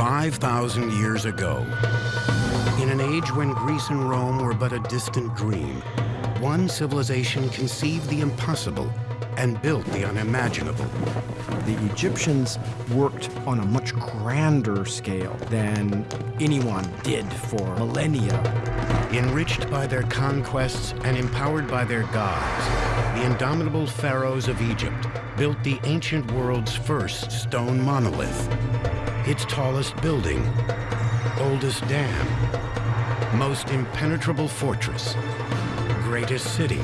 5,000 years ago. In an age when Greece and Rome were but a distant dream, one civilization conceived the impossible and built the unimaginable. The Egyptians worked on a much grander scale than anyone did for millennia. Enriched by their conquests and empowered by their gods, the indomitable pharaohs of Egypt built the ancient world's first stone monolith. Its tallest building, oldest dam, most impenetrable fortress, greatest city,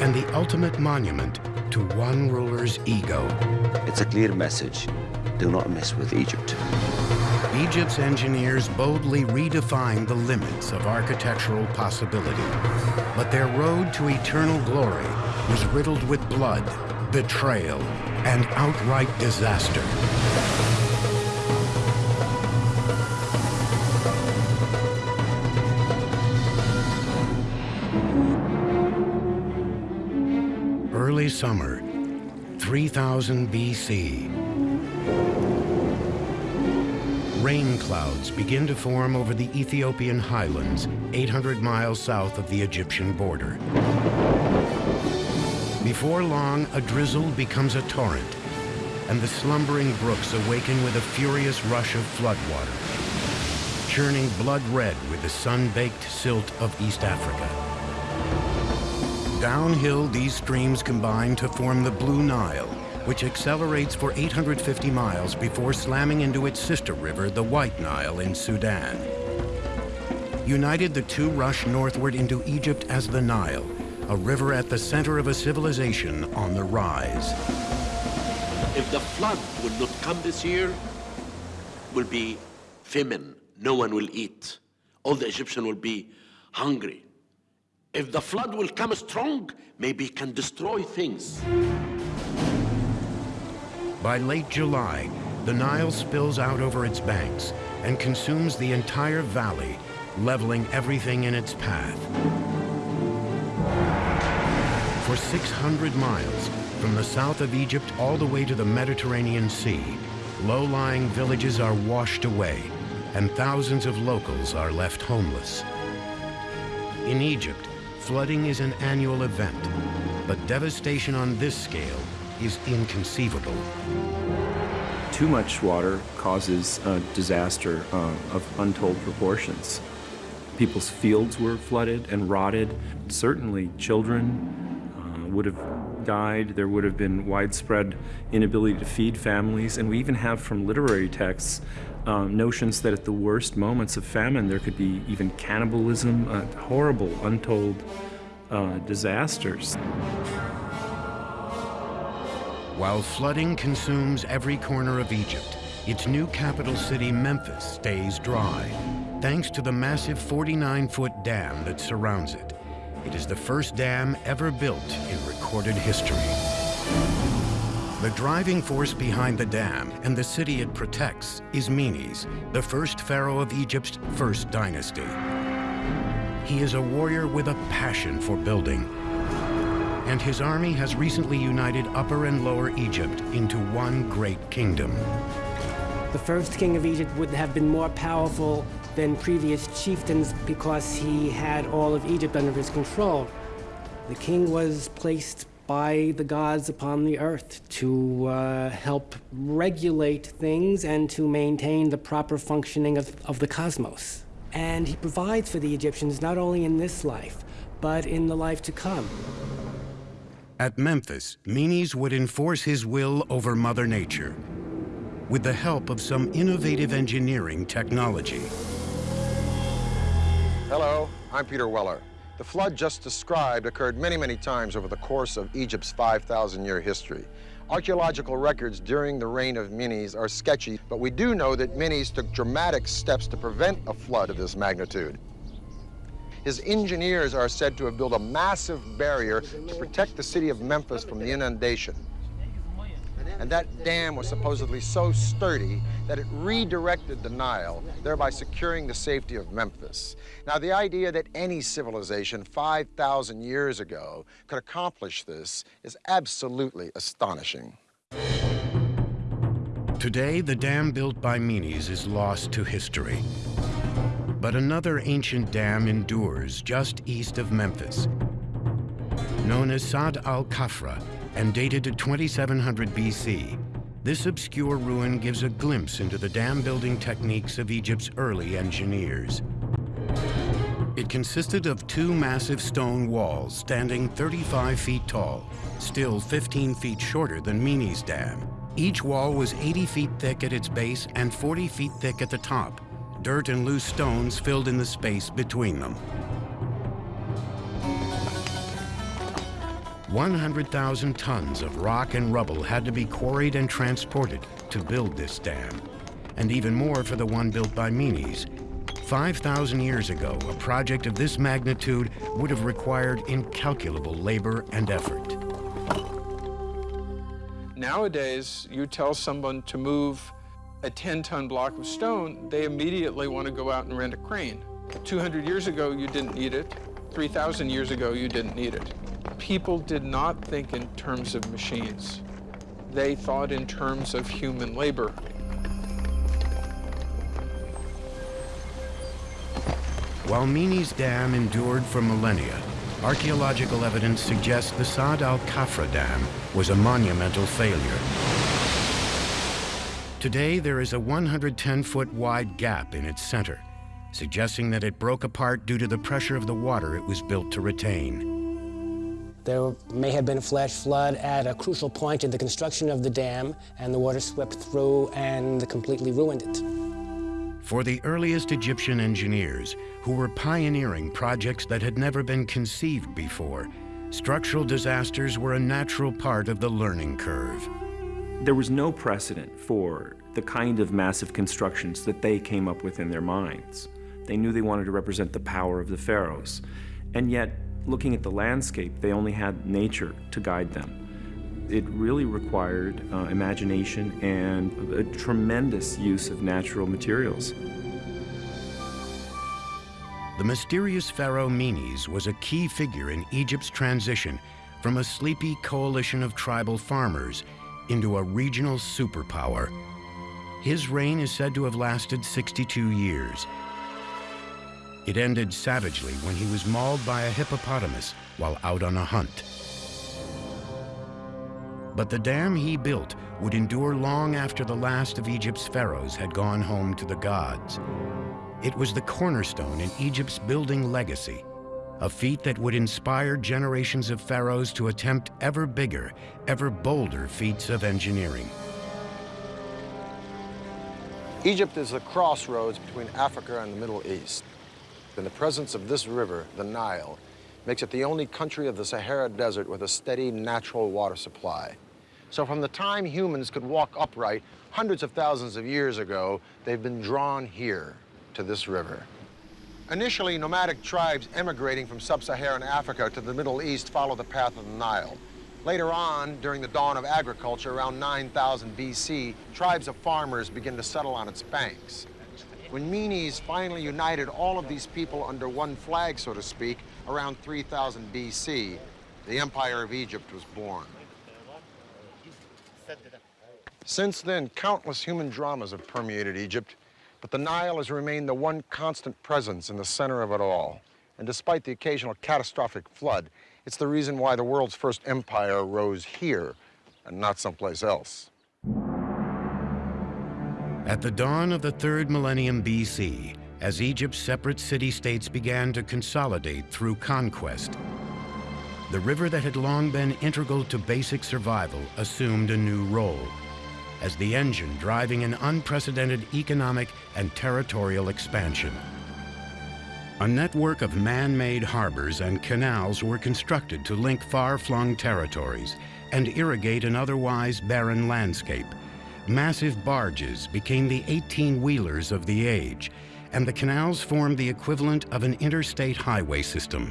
and the ultimate monument to one ruler's ego. It's a clear message. Do not mess with Egypt. Egypt's engineers boldly redefined the limits of architectural possibility. But their road to eternal glory was riddled with blood, betrayal, and outright disaster. Summer, 3000 BC. Rain clouds begin to form over the Ethiopian highlands, 800 miles south of the Egyptian border. Before long, a drizzle becomes a torrent, and the slumbering brooks awaken with a furious rush of floodwater, churning blood red with the sun-baked silt of East Africa. Downhill, these streams combine to form the Blue Nile, which accelerates for 850 miles before slamming into its sister river, the White Nile in Sudan. United, the two rush northward into Egypt as the Nile, a river at the center of a civilization on the rise. If the flood will not come this year, will be famine. No one will eat. All the Egyptians will be hungry. If the flood will come strong, maybe it can destroy things. By late July, the Nile spills out over its banks and consumes the entire valley, leveling everything in its path. For 600 miles, from the south of Egypt all the way to the Mediterranean Sea, low-lying villages are washed away, and thousands of locals are left homeless. In Egypt, flooding is an annual event, but devastation on this scale is inconceivable. Too much water causes a disaster uh, of untold proportions. People's fields were flooded and rotted. Certainly children would have died. There would have been widespread inability to feed families. And we even have from literary texts um, notions that at the worst moments of famine, there could be even cannibalism, uh, horrible, untold uh, disasters. While flooding consumes every corner of Egypt, its new capital city, Memphis, stays dry, thanks to the massive 49-foot dam that surrounds it. It is the first dam ever built in recorded history. The driving force behind the dam and the city it protects is Menes, the first pharaoh of Egypt's first dynasty. He is a warrior with a passion for building. And his army has recently united Upper and Lower Egypt into one great kingdom. The first king of Egypt would have been more powerful than previous chieftains because he had all of Egypt under his control. The king was placed by the gods upon the earth to uh, help regulate things and to maintain the proper functioning of, of the cosmos. And he provides for the Egyptians not only in this life, but in the life to come. At Memphis, Menes would enforce his will over Mother Nature with the help of some innovative engineering technology. Hello, I'm Peter Weller. The flood just described occurred many, many times over the course of Egypt's 5,000-year history. Archaeological records during the reign of Menes are sketchy, but we do know that Menes took dramatic steps to prevent a flood of this magnitude. His engineers are said to have built a massive barrier to protect the city of Memphis from the inundation. And that dam was supposedly so sturdy that it redirected the Nile, thereby securing the safety of Memphis. Now, the idea that any civilization 5,000 years ago could accomplish this is absolutely astonishing. Today, the dam built by Menes is lost to history. But another ancient dam endures just east of Memphis. Known as Sad al-Kafra and dated to 2700 BC, this obscure ruin gives a glimpse into the dam building techniques of Egypt's early engineers. It consisted of two massive stone walls standing 35 feet tall, still 15 feet shorter than Menes Dam. Each wall was 80 feet thick at its base and 40 feet thick at the top. Dirt and loose stones filled in the space between them. 100,000 tons of rock and rubble had to be quarried and transported to build this dam, and even more for the one built by Menes, 5,000 years ago, a project of this magnitude would have required incalculable labor and effort. Nowadays, you tell someone to move a 10-ton block of stone, they immediately want to go out and rent a crane. 200 years ago, you didn't need it. 3,000 years ago, you didn't need it. People did not think in terms of machines. They thought in terms of human labor. While Menes Dam endured for millennia, archaeological evidence suggests the Saad al-Kafra Dam was a monumental failure. Today, there is a 110-foot wide gap in its center, suggesting that it broke apart due to the pressure of the water it was built to retain. There may have been a flash flood at a crucial point in the construction of the dam, and the water swept through and completely ruined it. For the earliest Egyptian engineers, who were pioneering projects that had never been conceived before, structural disasters were a natural part of the learning curve. There was no precedent for the kind of massive constructions that they came up with in their minds. They knew they wanted to represent the power of the pharaohs. And yet, looking at the landscape, they only had nature to guide them it really required uh, imagination and a tremendous use of natural materials. The mysterious pharaoh Menes was a key figure in Egypt's transition from a sleepy coalition of tribal farmers into a regional superpower. His reign is said to have lasted 62 years. It ended savagely when he was mauled by a hippopotamus while out on a hunt. But the dam he built would endure long after the last of Egypt's pharaohs had gone home to the gods. It was the cornerstone in Egypt's building legacy, a feat that would inspire generations of pharaohs to attempt ever bigger, ever bolder feats of engineering. Egypt is the crossroads between Africa and the Middle East. In the presence of this river, the Nile, makes it the only country of the Sahara Desert with a steady natural water supply. So from the time humans could walk upright, hundreds of thousands of years ago, they've been drawn here to this river. Initially, nomadic tribes emigrating from sub-Saharan Africa to the Middle East followed the path of the Nile. Later on, during the dawn of agriculture, around 9000 BC, tribes of farmers began to settle on its banks. When Menes finally united all of these people under one flag, so to speak, around 3000 BC, the Empire of Egypt was born. Since then, countless human dramas have permeated Egypt, but the Nile has remained the one constant presence in the center of it all. And despite the occasional catastrophic flood, it's the reason why the world's first empire rose here and not someplace else. At the dawn of the third millennium BC, as Egypt's separate city-states began to consolidate through conquest, the river that had long been integral to basic survival assumed a new role as the engine driving an unprecedented economic and territorial expansion. A network of man-made harbors and canals were constructed to link far-flung territories and irrigate an otherwise barren landscape. Massive barges became the 18-wheelers of the age, and the canals formed the equivalent of an interstate highway system.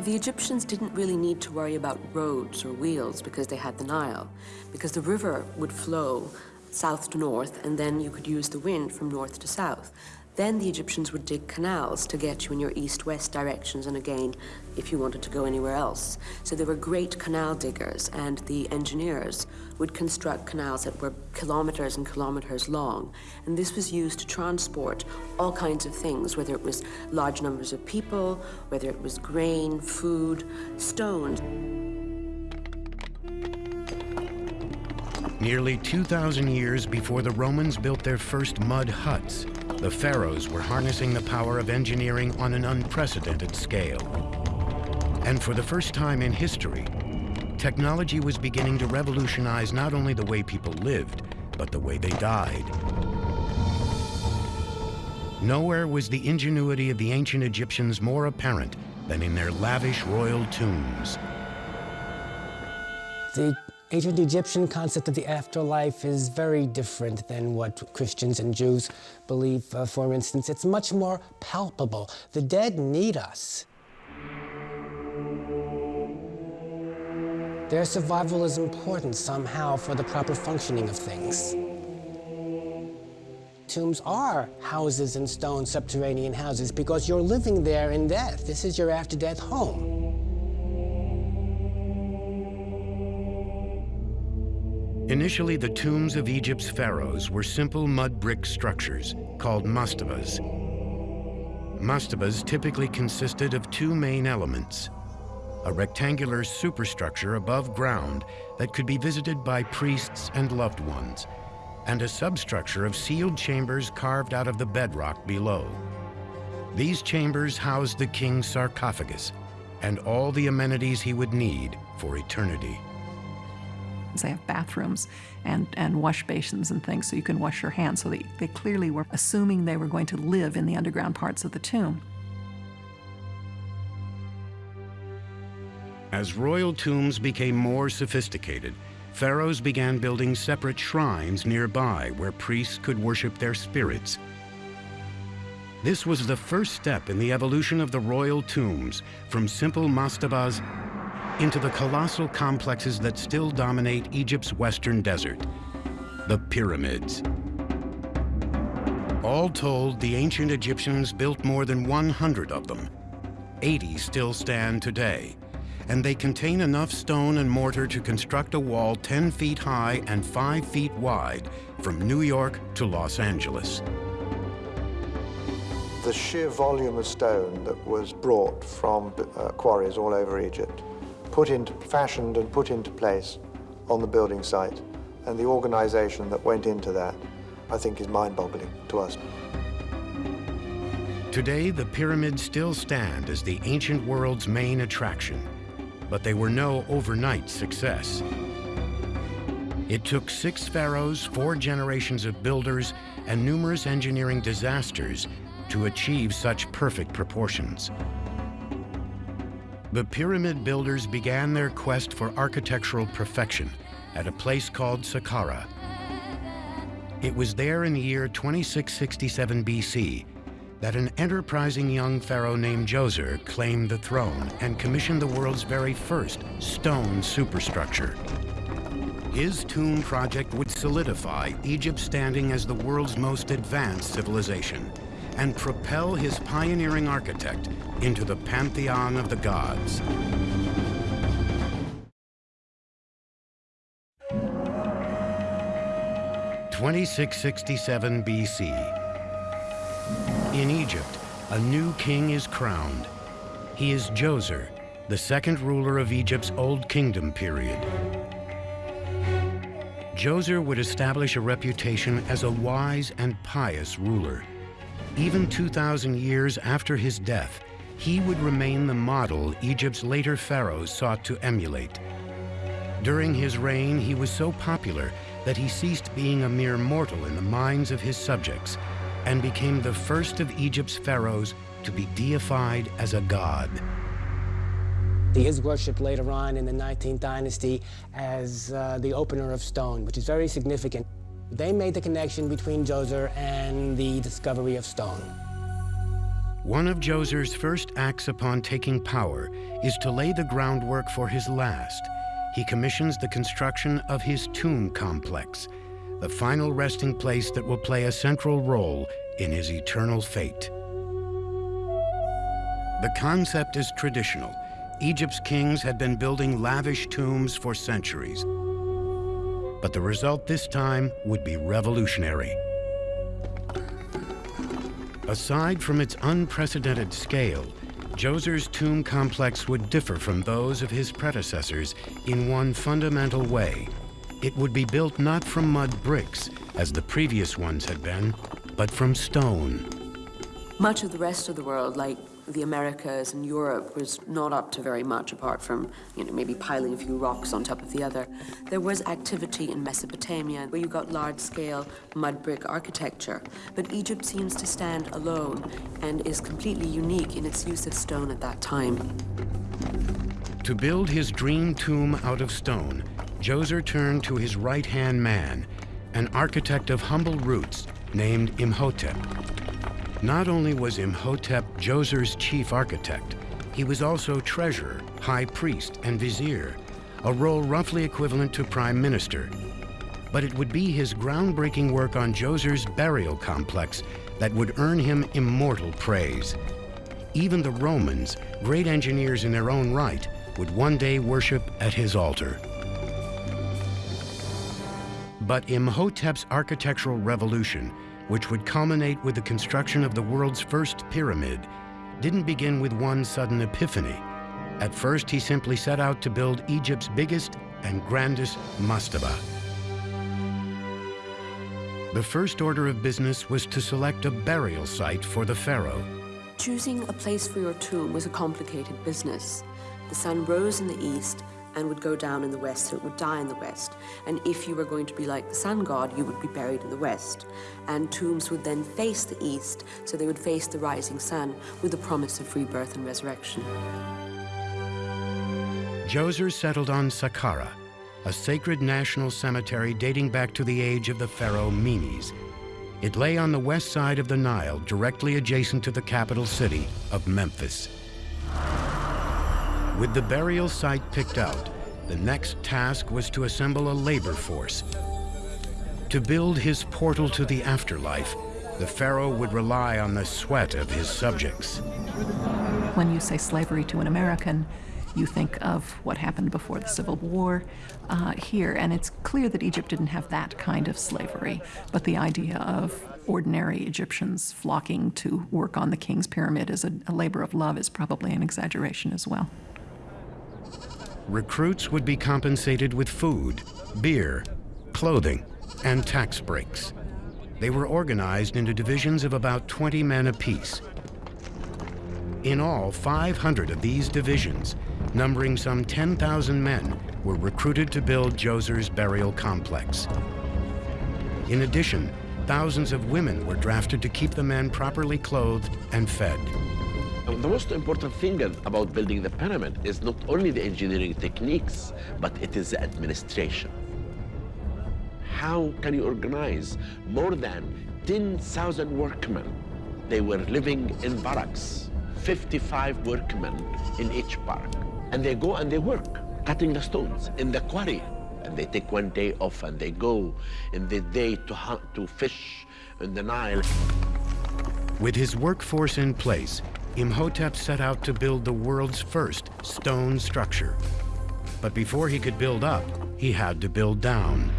The Egyptians didn't really need to worry about roads or wheels because they had the Nile, because the river would flow south to north, and then you could use the wind from north to south. Then the Egyptians would dig canals to get you in your east-west directions and again, if you wanted to go anywhere else. So there were great canal diggers and the engineers would construct canals that were kilometers and kilometers long. And this was used to transport all kinds of things, whether it was large numbers of people, whether it was grain, food, stones. Nearly 2,000 years before the Romans built their first mud huts, the pharaohs were harnessing the power of engineering on an unprecedented scale. And for the first time in history, technology was beginning to revolutionize not only the way people lived, but the way they died. Nowhere was the ingenuity of the ancient Egyptians more apparent than in their lavish royal tombs. The ancient Egyptian concept of the afterlife is very different than what Christians and Jews believe. Uh, for instance, it's much more palpable. The dead need us. Their survival is important somehow for the proper functioning of things. Tombs are houses in stone, subterranean houses, because you're living there in death. This is your after-death home. Initially, the tombs of Egypt's pharaohs were simple mud brick structures called mastabas. Mastabas typically consisted of two main elements, a rectangular superstructure above ground that could be visited by priests and loved ones, and a substructure of sealed chambers carved out of the bedrock below. These chambers housed the king's sarcophagus and all the amenities he would need for eternity. They have bathrooms and, and wash basins and things so you can wash your hands. So they, they clearly were assuming they were going to live in the underground parts of the tomb. As royal tombs became more sophisticated, pharaohs began building separate shrines nearby where priests could worship their spirits. This was the first step in the evolution of the royal tombs from simple mastabas into the colossal complexes that still dominate Egypt's western desert, the pyramids. All told, the ancient Egyptians built more than 100 of them. 80 still stand today, and they contain enough stone and mortar to construct a wall 10 feet high and 5 feet wide from New York to Los Angeles. The sheer volume of stone that was brought from uh, quarries all over Egypt put into, fashioned and put into place on the building site. And the organization that went into that, I think, is mind-boggling to us. Today, the pyramids still stand as the ancient world's main attraction, but they were no overnight success. It took six pharaohs, four generations of builders, and numerous engineering disasters to achieve such perfect proportions. The pyramid builders began their quest for architectural perfection at a place called Saqqara. It was there in the year 2667 BC that an enterprising young pharaoh named Djoser claimed the throne and commissioned the world's very first stone superstructure. His tomb project would solidify Egypt's standing as the world's most advanced civilization and propel his pioneering architect into the pantheon of the gods. Twenty-six sixty-seven BC. In Egypt, a new king is crowned. He is Djoser, the second ruler of Egypt's Old Kingdom period. Djoser would establish a reputation as a wise and pious ruler. Even 2,000 years after his death, he would remain the model Egypt's later pharaohs sought to emulate. During his reign, he was so popular that he ceased being a mere mortal in the minds of his subjects and became the first of Egypt's pharaohs to be deified as a god. He is worshipped later on in the 19th dynasty as uh, the opener of stone, which is very significant. They made the connection between Djoser and the discovery of stone. One of Djoser's first acts upon taking power is to lay the groundwork for his last. He commissions the construction of his tomb complex, the final resting place that will play a central role in his eternal fate. The concept is traditional. Egypt's kings had been building lavish tombs for centuries. But the result this time would be revolutionary. Aside from its unprecedented scale, Djoser's tomb complex would differ from those of his predecessors in one fundamental way. It would be built not from mud bricks, as the previous ones had been, but from stone. Much of the rest of the world, like the Americas and Europe, was not up to very much apart from, you know, maybe piling a few rocks on top of the other. There was activity in Mesopotamia where you got large-scale mud brick architecture, but Egypt seems to stand alone and is completely unique in its use of stone at that time. To build his dream tomb out of stone, Djoser turned to his right-hand man, an architect of humble roots named Imhotep. Not only was Imhotep Djoser's chief architect, he was also treasurer, high priest, and vizier, a role roughly equivalent to prime minister. But it would be his groundbreaking work on Djoser's burial complex that would earn him immortal praise. Even the Romans, great engineers in their own right, would one day worship at his altar. But Imhotep's architectural revolution which would culminate with the construction of the world's first pyramid, didn't begin with one sudden epiphany. At first, he simply set out to build Egypt's biggest and grandest mastaba. The first order of business was to select a burial site for the pharaoh. Choosing a place for your tomb was a complicated business. The sun rose in the east, and would go down in the west, so it would die in the west. And if you were going to be like the sun god, you would be buried in the west. And tombs would then face the east, so they would face the rising sun with the promise of rebirth and resurrection. Djoser settled on Saqqara, a sacred national cemetery dating back to the age of the pharaoh Menes. It lay on the west side of the Nile, directly adjacent to the capital city of Memphis. With the burial site picked out, the next task was to assemble a labor force. To build his portal to the afterlife, the pharaoh would rely on the sweat of his subjects. When you say slavery to an American, you think of what happened before the Civil War uh, here, and it's clear that Egypt didn't have that kind of slavery, but the idea of ordinary Egyptians flocking to work on the king's pyramid as a, a labor of love is probably an exaggeration as well. Recruits would be compensated with food, beer, clothing, and tax breaks. They were organized into divisions of about 20 men apiece. In all, 500 of these divisions, numbering some 10,000 men, were recruited to build Djoser's burial complex. In addition, thousands of women were drafted to keep the men properly clothed and fed. The most important thing about building the pyramid is not only the engineering techniques, but it is the administration. How can you organize more than 10,000 workmen? They were living in barracks, 55 workmen in each barrack. And they go and they work, cutting the stones in the quarry. And they take one day off and they go in the day to hunt, to fish in the Nile. With his workforce in place, Imhotep set out to build the world's first stone structure. But before he could build up, he had to build down.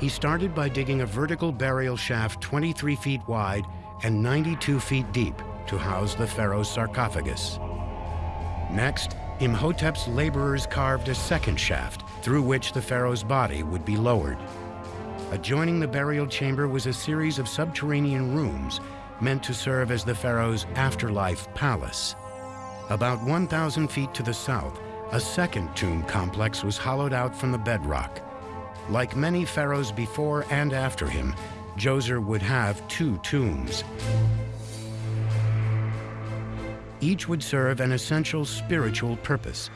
He started by digging a vertical burial shaft 23 feet wide and 92 feet deep to house the pharaoh's sarcophagus. Next, Imhotep's laborers carved a second shaft through which the pharaoh's body would be lowered. Adjoining the burial chamber was a series of subterranean rooms meant to serve as the pharaoh's afterlife palace. About 1,000 feet to the south, a second tomb complex was hollowed out from the bedrock. Like many pharaohs before and after him, Djoser would have two tombs. Each would serve an essential spiritual purpose.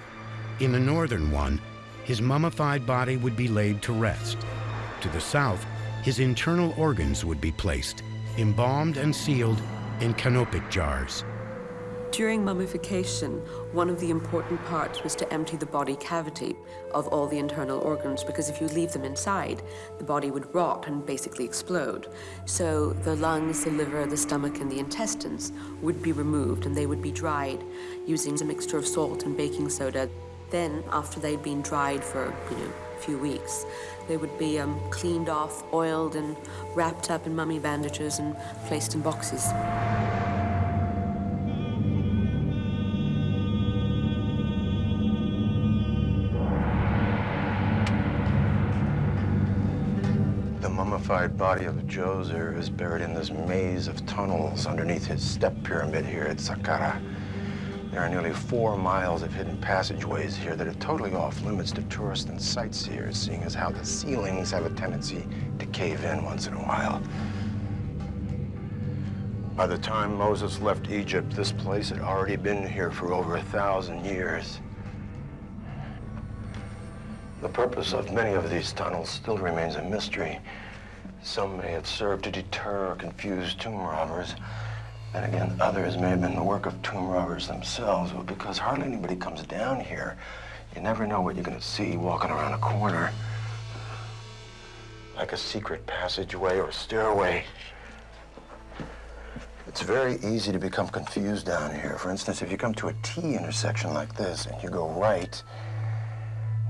In the northern one, his mummified body would be laid to rest. To the south, his internal organs would be placed embalmed and sealed in canopic jars. During mummification, one of the important parts was to empty the body cavity of all the internal organs, because if you leave them inside, the body would rot and basically explode. So the lungs, the liver, the stomach, and the intestines would be removed, and they would be dried using a mixture of salt and baking soda. Then, after they'd been dried for, you know, few weeks, they would be um, cleaned off, oiled, and wrapped up in mummy bandages and placed in boxes. The mummified body of Djoser is buried in this maze of tunnels underneath his step pyramid here at Saqqara. There are nearly four miles of hidden passageways here that are totally off limits to tourists and sightseers, seeing as how the ceilings have a tendency to cave in once in a while. By the time Moses left Egypt, this place had already been here for over a thousand years. The purpose of many of these tunnels still remains a mystery. Some may have served to deter or confuse tomb robbers. Then again, others may have been the work of tomb robbers themselves, but because hardly anybody comes down here, you never know what you're gonna see walking around a corner. Like a secret passageway or stairway. It's very easy to become confused down here. For instance, if you come to a T intersection like this and you go right,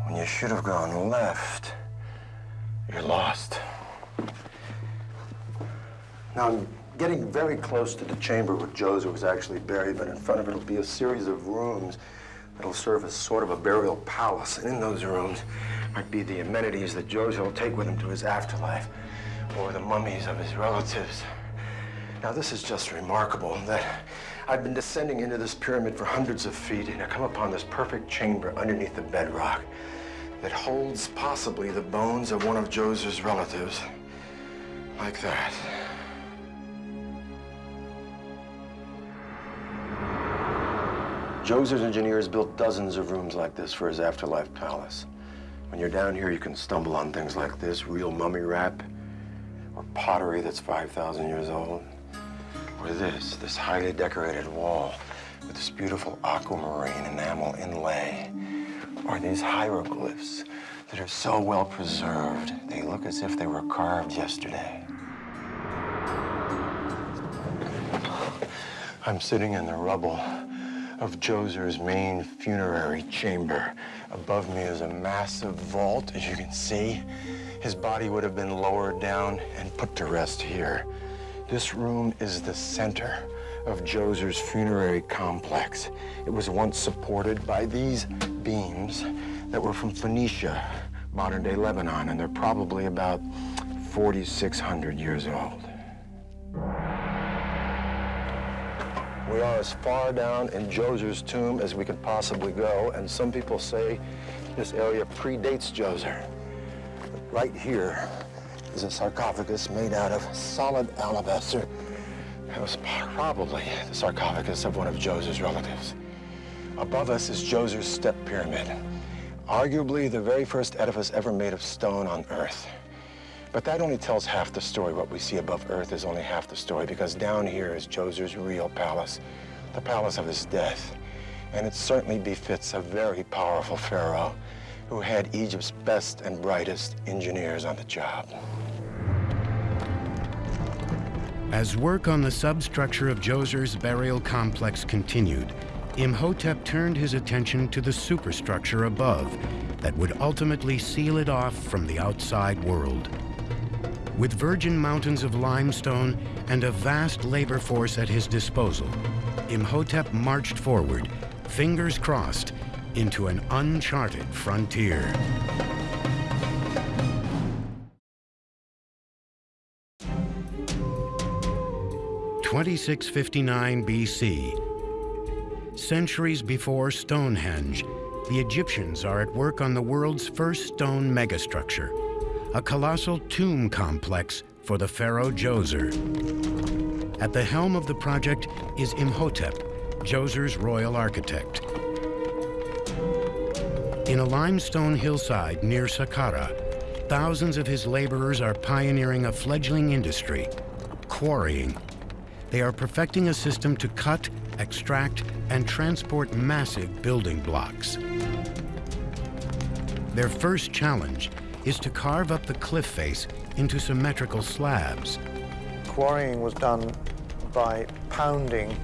when you should have gone left, you're lost. Now, getting very close to the chamber where Djoser was actually buried, but in front of it will be a series of rooms that'll serve as sort of a burial palace. And in those rooms might be the amenities that Djoser will take with him to his afterlife, or the mummies of his relatives. Now, this is just remarkable that I've been descending into this pyramid for hundreds of feet, and I come upon this perfect chamber underneath the bedrock that holds possibly the bones of one of Djoser's relatives. Like that. Djoser's engineers built dozens of rooms like this for his afterlife palace. When you're down here, you can stumble on things like this, real mummy wrap, or pottery that's 5,000 years old, or this, this highly decorated wall with this beautiful aquamarine enamel inlay, or these hieroglyphs that are so well preserved, they look as if they were carved yesterday. I'm sitting in the rubble of Djoser's main funerary chamber. Above me is a massive vault, as you can see. His body would have been lowered down and put to rest here. This room is the center of Djoser's funerary complex. It was once supported by these beams that were from Phoenicia, modern-day Lebanon, and they're probably about 4,600 years old. We are as far down in Djoser's tomb as we could possibly go, and some people say this area predates Djoser. Right here is a sarcophagus made out of solid alabaster. It was probably the sarcophagus of one of Djoser's relatives. Above us is Djoser's step pyramid, arguably the very first edifice ever made of stone on Earth. But that only tells half the story. What we see above Earth is only half the story, because down here is Djoser's real palace, the palace of his death. And it certainly befits a very powerful pharaoh who had Egypt's best and brightest engineers on the job. As work on the substructure of Djoser's burial complex continued, Imhotep turned his attention to the superstructure above that would ultimately seal it off from the outside world. With virgin mountains of limestone and a vast labor force at his disposal, Imhotep marched forward, fingers crossed, into an uncharted frontier. Twenty-six fifty-nine BC. Centuries before Stonehenge, the Egyptians are at work on the world's first stone megastructure, a colossal tomb complex for the pharaoh Djoser. At the helm of the project is Imhotep, Djoser's royal architect. In a limestone hillside near Saqqara, thousands of his laborers are pioneering a fledgling industry, quarrying. They are perfecting a system to cut extract, and transport massive building blocks. Their first challenge is to carve up the cliff face into symmetrical slabs. Quarrying was done by pounding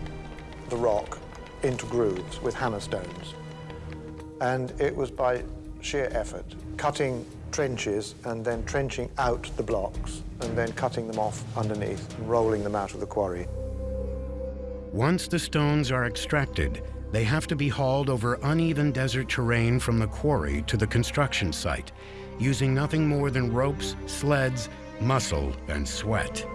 the rock into grooves with hammer stones. And it was by sheer effort, cutting trenches and then trenching out the blocks and then cutting them off underneath and rolling them out of the quarry. Once the stones are extracted, they have to be hauled over uneven desert terrain from the quarry to the construction site, using nothing more than ropes, sleds, muscle, and sweat.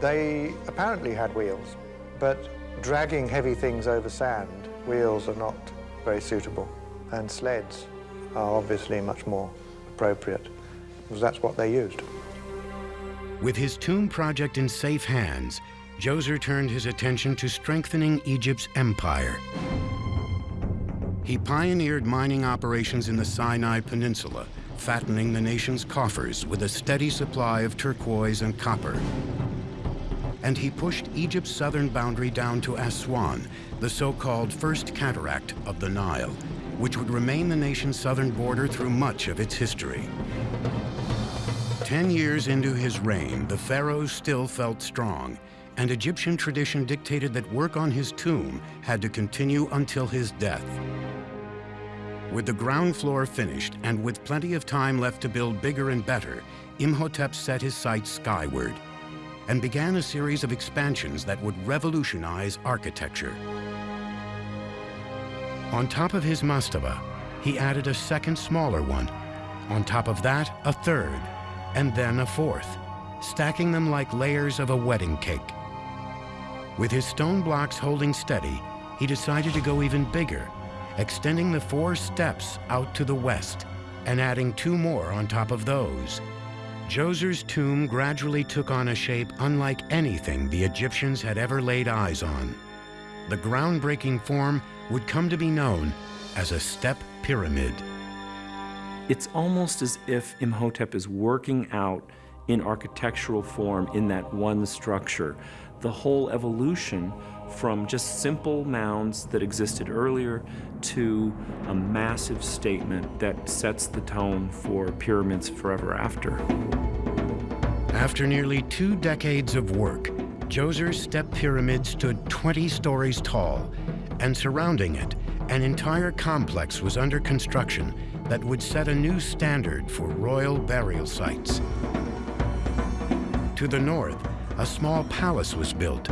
They apparently had wheels, but dragging heavy things over sand, wheels are not very suitable, and sleds are obviously much more appropriate, because that's what they used. With his tomb project in safe hands, Djoser turned his attention to strengthening Egypt's empire. He pioneered mining operations in the Sinai Peninsula, fattening the nation's coffers with a steady supply of turquoise and copper. And he pushed Egypt's southern boundary down to Aswan, the so-called First Cataract of the Nile, which would remain the nation's southern border through much of its history. Ten years into his reign, the pharaohs still felt strong, and Egyptian tradition dictated that work on his tomb had to continue until his death. With the ground floor finished and with plenty of time left to build bigger and better, Imhotep set his sights skyward and began a series of expansions that would revolutionize architecture. On top of his mastaba, he added a second smaller one. On top of that, a third, and then a fourth, stacking them like layers of a wedding cake. With his stone blocks holding steady, he decided to go even bigger extending the four steps out to the west and adding two more on top of those. Djoser's tomb gradually took on a shape unlike anything the Egyptians had ever laid eyes on. The groundbreaking form would come to be known as a step pyramid. It's almost as if Imhotep is working out in architectural form in that one structure the whole evolution from just simple mounds that existed earlier to a massive statement that sets the tone for pyramids forever after. After nearly two decades of work, Djoser's step pyramid stood 20 stories tall, and surrounding it, an entire complex was under construction that would set a new standard for royal burial sites. To the north, a small palace was built.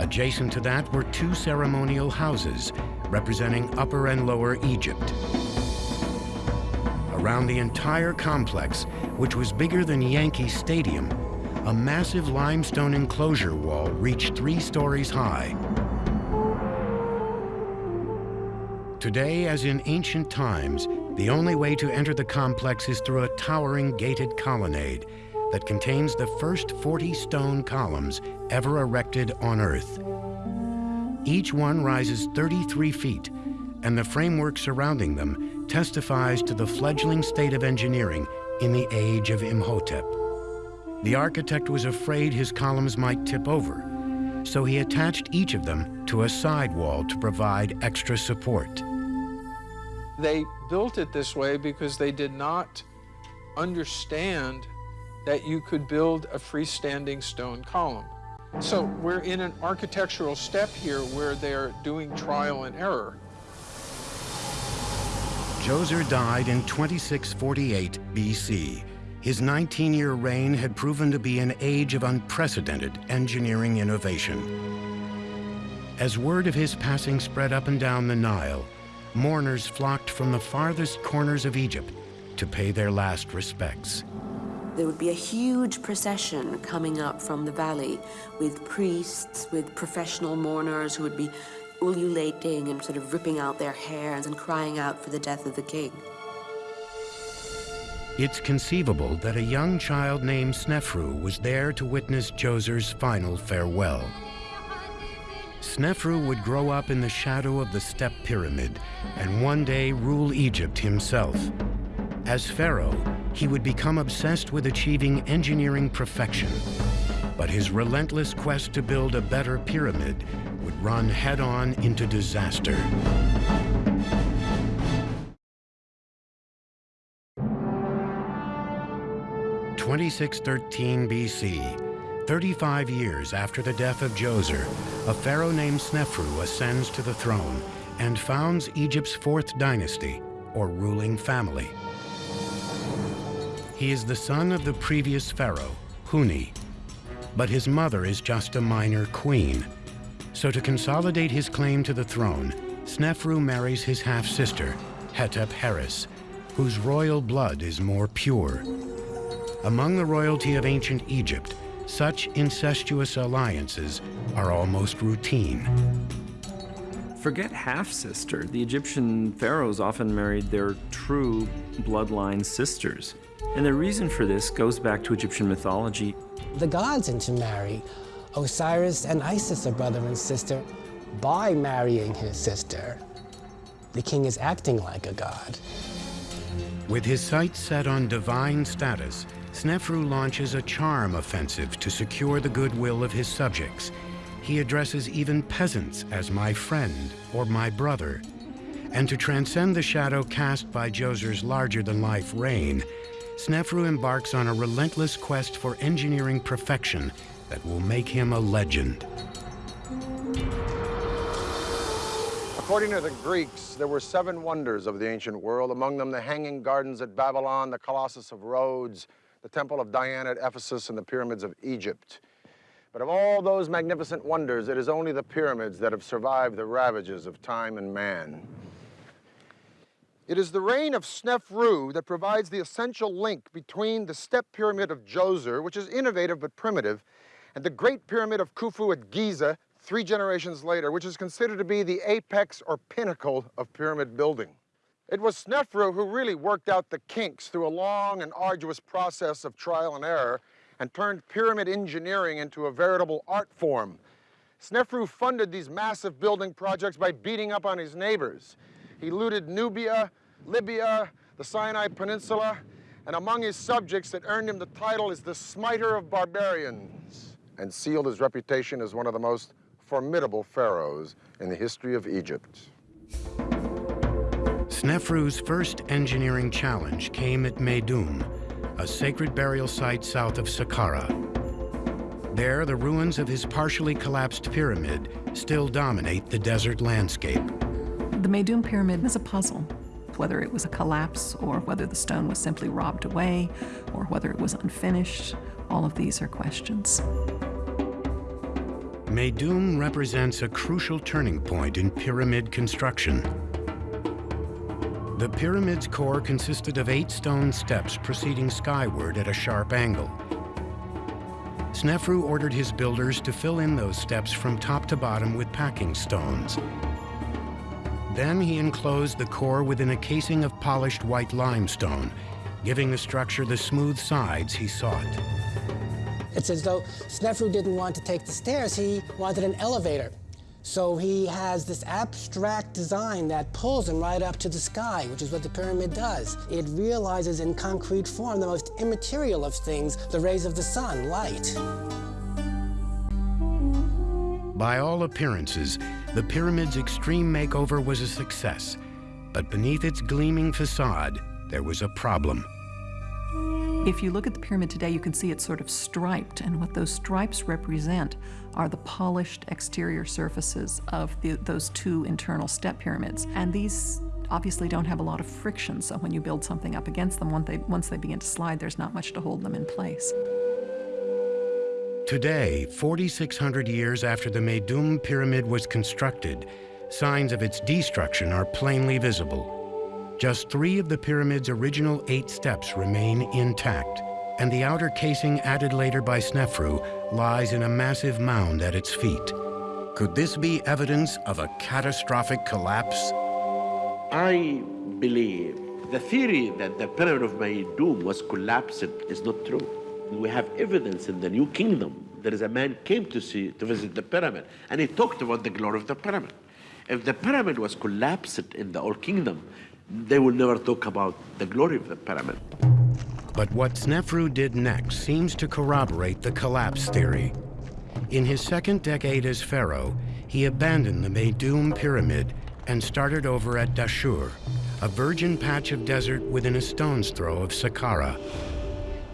Adjacent to that were two ceremonial houses representing Upper and Lower Egypt. Around the entire complex, which was bigger than Yankee Stadium, a massive limestone enclosure wall reached three stories high. Today, as in ancient times, the only way to enter the complex is through a towering gated colonnade that contains the first 40 stone columns ever erected on Earth. Each one rises 33 feet, and the framework surrounding them testifies to the fledgling state of engineering in the age of Imhotep. The architect was afraid his columns might tip over, so he attached each of them to a side wall to provide extra support. They built it this way because they did not understand that you could build a freestanding stone column. So we're in an architectural step here where they're doing trial and error. Djoser died in 2648 BC. His 19-year reign had proven to be an age of unprecedented engineering innovation. As word of his passing spread up and down the Nile, mourners flocked from the farthest corners of Egypt to pay their last respects. There would be a huge procession coming up from the valley with priests, with professional mourners who would be ululating and sort of ripping out their hairs and crying out for the death of the king. It's conceivable that a young child named Snefru was there to witness Djoser's final farewell. Snefru would grow up in the shadow of the step pyramid and one day rule Egypt himself. As pharaoh, he would become obsessed with achieving engineering perfection. But his relentless quest to build a better pyramid would run head-on into disaster. Twenty-six thirteen BC, 35 years after the death of Djoser, a pharaoh named Snefru ascends to the throne and founds Egypt's fourth dynasty, or ruling family. He is the son of the previous pharaoh, Huni, but his mother is just a minor queen. So to consolidate his claim to the throne, Snefru marries his half-sister, Hetepheres, whose royal blood is more pure. Among the royalty of ancient Egypt, such incestuous alliances are almost routine. Forget half-sister. The Egyptian pharaohs often married their true bloodline sisters. And the reason for this goes back to Egyptian mythology. The gods intermarry. Osiris and Isis are brother and sister by marrying his sister. The king is acting like a god. With his sights set on divine status, Snefru launches a charm offensive to secure the goodwill of his subjects. He addresses even peasants as my friend or my brother. And to transcend the shadow cast by Djoser's larger-than-life reign, Snefru embarks on a relentless quest for engineering perfection that will make him a legend. According to the Greeks, there were seven wonders of the ancient world, among them the Hanging Gardens at Babylon, the Colossus of Rhodes, the Temple of Diana at Ephesus, and the Pyramids of Egypt. But of all those magnificent wonders, it is only the pyramids that have survived the ravages of time and man. It is the reign of Snefru that provides the essential link between the step pyramid of Djoser, which is innovative but primitive, and the Great Pyramid of Khufu at Giza, three generations later, which is considered to be the apex or pinnacle of pyramid building. It was Snefru who really worked out the kinks through a long and arduous process of trial and error and turned pyramid engineering into a veritable art form. Snefru funded these massive building projects by beating up on his neighbors. He looted Nubia, Libya, the Sinai Peninsula, and among his subjects that earned him the title is the Smiter of Barbarians, and sealed his reputation as one of the most formidable pharaohs in the history of Egypt. Snefru's first engineering challenge came at Meidum, a sacred burial site south of Saqqara. There, the ruins of his partially collapsed pyramid still dominate the desert landscape. The Meidum Pyramid is a puzzle whether it was a collapse or whether the stone was simply robbed away or whether it was unfinished. All of these are questions. Meidum represents a crucial turning point in pyramid construction. The pyramid's core consisted of eight stone steps proceeding skyward at a sharp angle. Snefru ordered his builders to fill in those steps from top to bottom with packing stones. Then he enclosed the core within a casing of polished white limestone, giving the structure the smooth sides he sought. It's as though Snefru didn't want to take the stairs, he wanted an elevator. So he has this abstract design that pulls him right up to the sky, which is what the pyramid does. It realizes in concrete form the most immaterial of things, the rays of the sun, light. By all appearances, the pyramid's extreme makeover was a success, but beneath its gleaming facade, there was a problem. If you look at the pyramid today, you can see it's sort of striped, and what those stripes represent are the polished exterior surfaces of the, those two internal step pyramids. And these obviously don't have a lot of friction, so when you build something up against them, once they, once they begin to slide, there's not much to hold them in place. Today, 4,600 years after the Meidum Pyramid was constructed, signs of its destruction are plainly visible. Just three of the pyramid's original eight steps remain intact, and the outer casing added later by Snefru lies in a massive mound at its feet. Could this be evidence of a catastrophic collapse? I believe the theory that the pyramid of Meidum was collapsed is not true we have evidence in the New Kingdom. There is a man came to see to visit the pyramid, and he talked about the glory of the pyramid. If the pyramid was collapsed in the Old Kingdom, they will never talk about the glory of the pyramid. But what Snefru did next seems to corroborate the collapse theory. In his second decade as pharaoh, he abandoned the Meidum Pyramid and started over at Dashur, a virgin patch of desert within a stone's throw of Saqqara.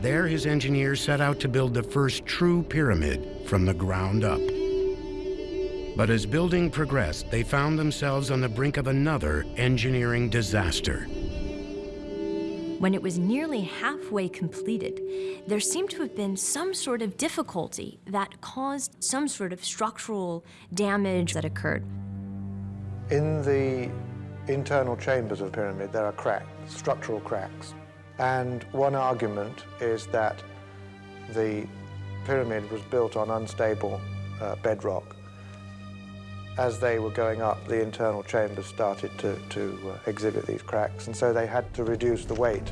There, his engineers set out to build the first true pyramid from the ground up. But as building progressed, they found themselves on the brink of another engineering disaster. When it was nearly halfway completed, there seemed to have been some sort of difficulty that caused some sort of structural damage that occurred. In the internal chambers of the pyramid, there are cracks, structural cracks. And one argument is that the pyramid was built on unstable uh, bedrock. As they were going up, the internal chambers started to, to uh, exhibit these cracks, and so they had to reduce the weight.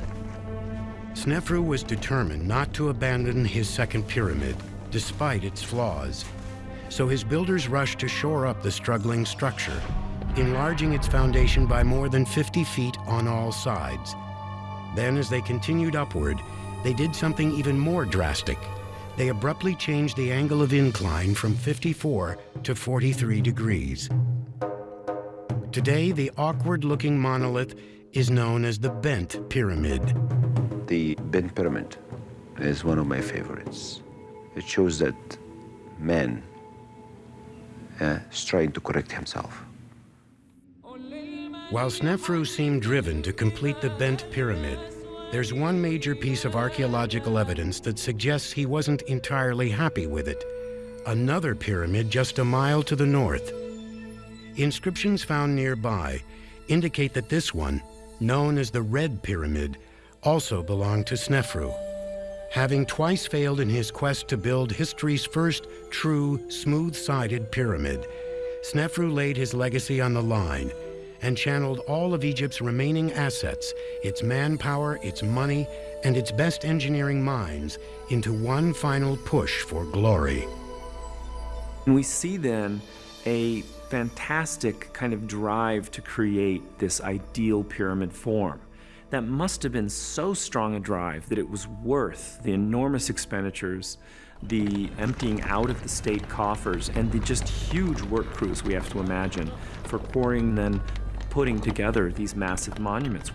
Snefru was determined not to abandon his second pyramid, despite its flaws. So his builders rushed to shore up the struggling structure, enlarging its foundation by more than 50 feet on all sides. Then, as they continued upward, they did something even more drastic. They abruptly changed the angle of incline from 54 to 43 degrees. Today, the awkward-looking monolith is known as the Bent Pyramid. The Bent Pyramid is one of my favorites. It shows that man uh, is trying to correct himself. While Snefru seemed driven to complete the bent pyramid, there's one major piece of archaeological evidence that suggests he wasn't entirely happy with it. Another pyramid just a mile to the north. Inscriptions found nearby indicate that this one, known as the Red Pyramid, also belonged to Snefru. Having twice failed in his quest to build history's first true, smooth-sided pyramid, Snefru laid his legacy on the line and channeled all of Egypt's remaining assets, its manpower, its money, and its best engineering minds into one final push for glory. And we see then a fantastic kind of drive to create this ideal pyramid form. That must have been so strong a drive that it was worth the enormous expenditures, the emptying out of the state coffers, and the just huge work crews we have to imagine for pouring then putting together these massive monuments.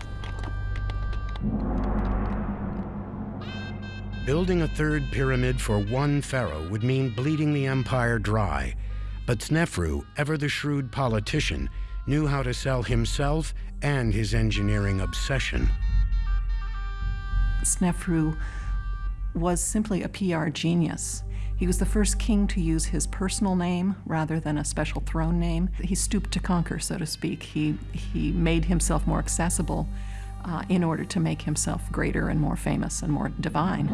Building a third pyramid for one pharaoh would mean bleeding the empire dry. But Snefru, ever the shrewd politician, knew how to sell himself and his engineering obsession. Snefru was simply a PR genius. He was the first king to use his personal name rather than a special throne name. He stooped to conquer, so to speak. He, he made himself more accessible uh, in order to make himself greater and more famous and more divine.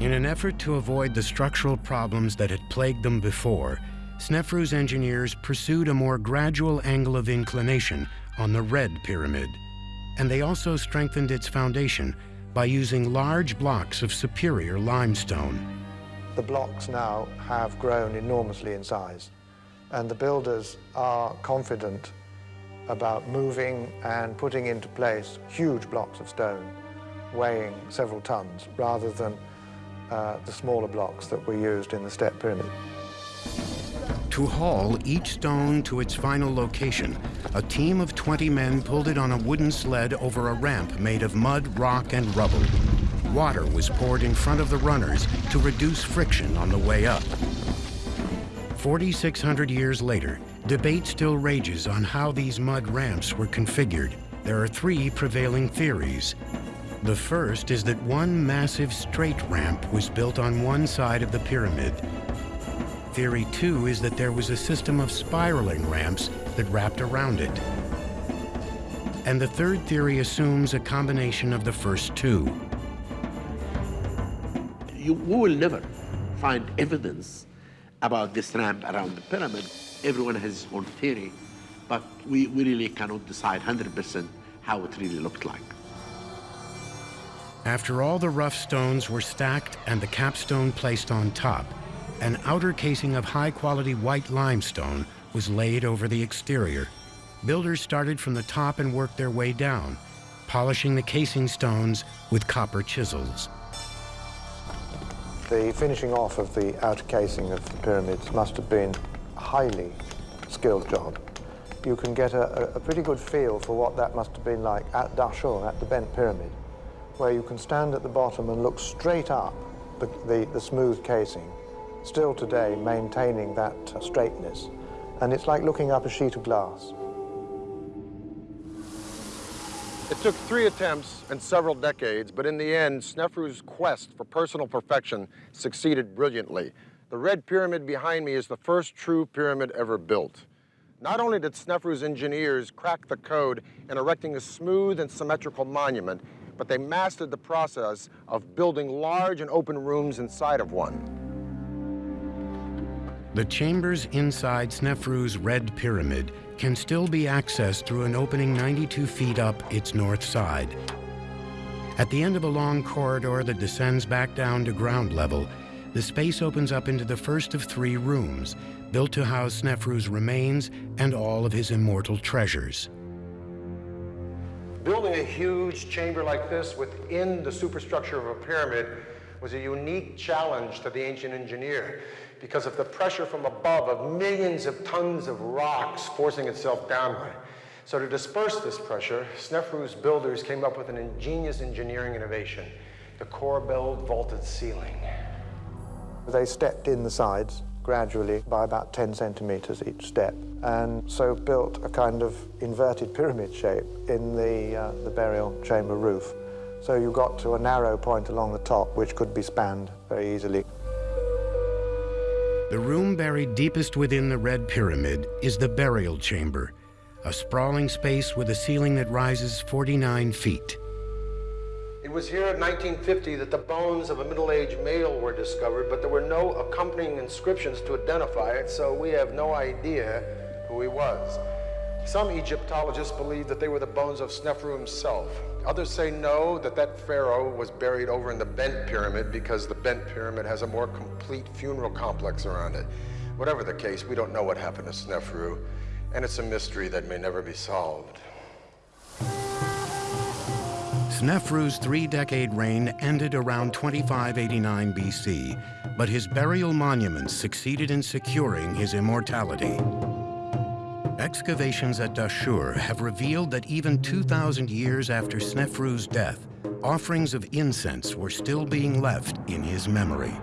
In an effort to avoid the structural problems that had plagued them before, Snefru's engineers pursued a more gradual angle of inclination on the Red Pyramid, and they also strengthened its foundation by using large blocks of superior limestone. The blocks now have grown enormously in size, and the builders are confident about moving and putting into place huge blocks of stone weighing several tons rather than uh, the smaller blocks that were used in the step pyramid. To haul each stone to its final location, a team of 20 men pulled it on a wooden sled over a ramp made of mud, rock, and rubble. Water was poured in front of the runners to reduce friction on the way up. 4,600 years later, debate still rages on how these mud ramps were configured. There are three prevailing theories. The first is that one massive straight ramp was built on one side of the pyramid. Theory two is that there was a system of spiraling ramps that wrapped around it. And the third theory assumes a combination of the first two. You, we will never find evidence about this ramp around the pyramid. Everyone has his own theory, but we, we really cannot decide 100% how it really looked like. After all the rough stones were stacked and the capstone placed on top, an outer casing of high-quality white limestone was laid over the exterior. Builders started from the top and worked their way down, polishing the casing stones with copper chisels. The finishing off of the outer casing of the pyramids must have been a highly skilled job. You can get a, a pretty good feel for what that must have been like at Dashur, at the Bent Pyramid, where you can stand at the bottom and look straight up the, the, the smooth casing, still today maintaining that straightness. And it's like looking up a sheet of glass. It took three attempts and several decades, but in the end, Snefru's quest for personal perfection succeeded brilliantly. The Red Pyramid behind me is the first true pyramid ever built. Not only did Snefru's engineers crack the code in erecting a smooth and symmetrical monument, but they mastered the process of building large and open rooms inside of one. The chambers inside Snefru's Red Pyramid can still be accessed through an opening 92 feet up its north side. At the end of a long corridor that descends back down to ground level, the space opens up into the first of three rooms, built to house Snefru's remains and all of his immortal treasures. Building a huge chamber like this within the superstructure of a pyramid was a unique challenge to the ancient engineer because of the pressure from above of millions of tons of rocks forcing itself downward. So to disperse this pressure, Snefru's builders came up with an ingenious engineering innovation, the Corbelled vaulted ceiling. They stepped in the sides gradually by about 10 centimeters each step, and so built a kind of inverted pyramid shape in the, uh, the burial chamber roof. So you got to a narrow point along the top, which could be spanned very easily. The room buried deepest within the Red Pyramid is the burial chamber, a sprawling space with a ceiling that rises 49 feet. It was here in 1950 that the bones of a middle-aged male were discovered, but there were no accompanying inscriptions to identify it, so we have no idea who he was. Some Egyptologists believe that they were the bones of Snefru himself. Others say no, that that pharaoh was buried over in the Bent Pyramid because the Bent Pyramid has a more complete funeral complex around it. Whatever the case, we don't know what happened to Sneferu, and it's a mystery that may never be solved. Sneferu's three-decade reign ended around 2589 BC, but his burial monuments succeeded in securing his immortality. Excavations at Dashur have revealed that even 2,000 years after Snefru's death, offerings of incense were still being left in his memory.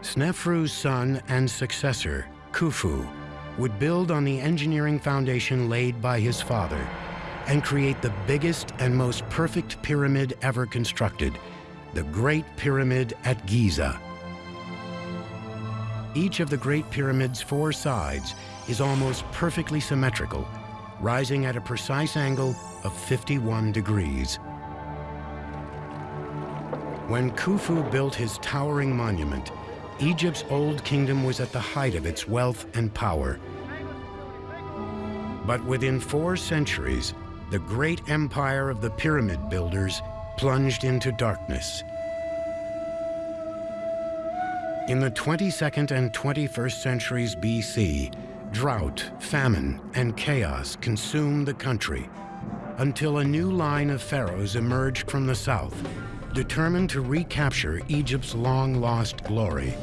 Snefru's son and successor, Khufu, would build on the engineering foundation laid by his father and create the biggest and most perfect pyramid ever constructed, the Great Pyramid at Giza. Each of the Great Pyramid's four sides is almost perfectly symmetrical, rising at a precise angle of 51 degrees. When Khufu built his towering monument, Egypt's old kingdom was at the height of its wealth and power. But within four centuries, the great empire of the pyramid builders plunged into darkness. In the 22nd and 21st centuries BC, drought, famine, and chaos consumed the country until a new line of pharaohs emerged from the south, determined to recapture Egypt's long-lost glory.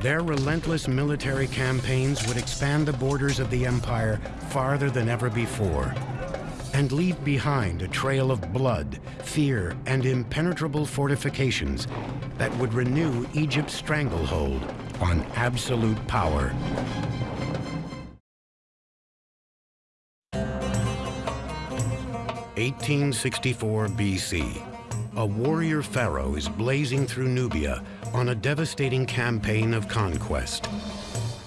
Their relentless military campaigns would expand the borders of the empire farther than ever before and leave behind a trail of blood, fear, and impenetrable fortifications that would renew Egypt's stranglehold on absolute power. Eighteen sixty-four BC. A warrior pharaoh is blazing through Nubia on a devastating campaign of conquest.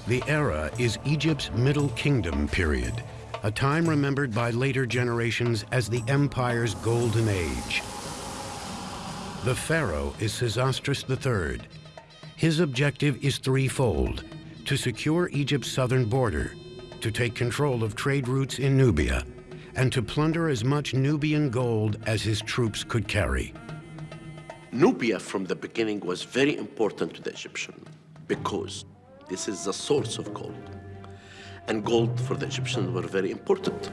The era is Egypt's Middle Kingdom period, a time remembered by later generations as the empire's golden age. The pharaoh is Sesostris III. His objective is threefold, to secure Egypt's southern border, to take control of trade routes in Nubia, and to plunder as much Nubian gold as his troops could carry. Nubia from the beginning was very important to the Egyptian because this is the source of gold. And gold for the Egyptians were very important.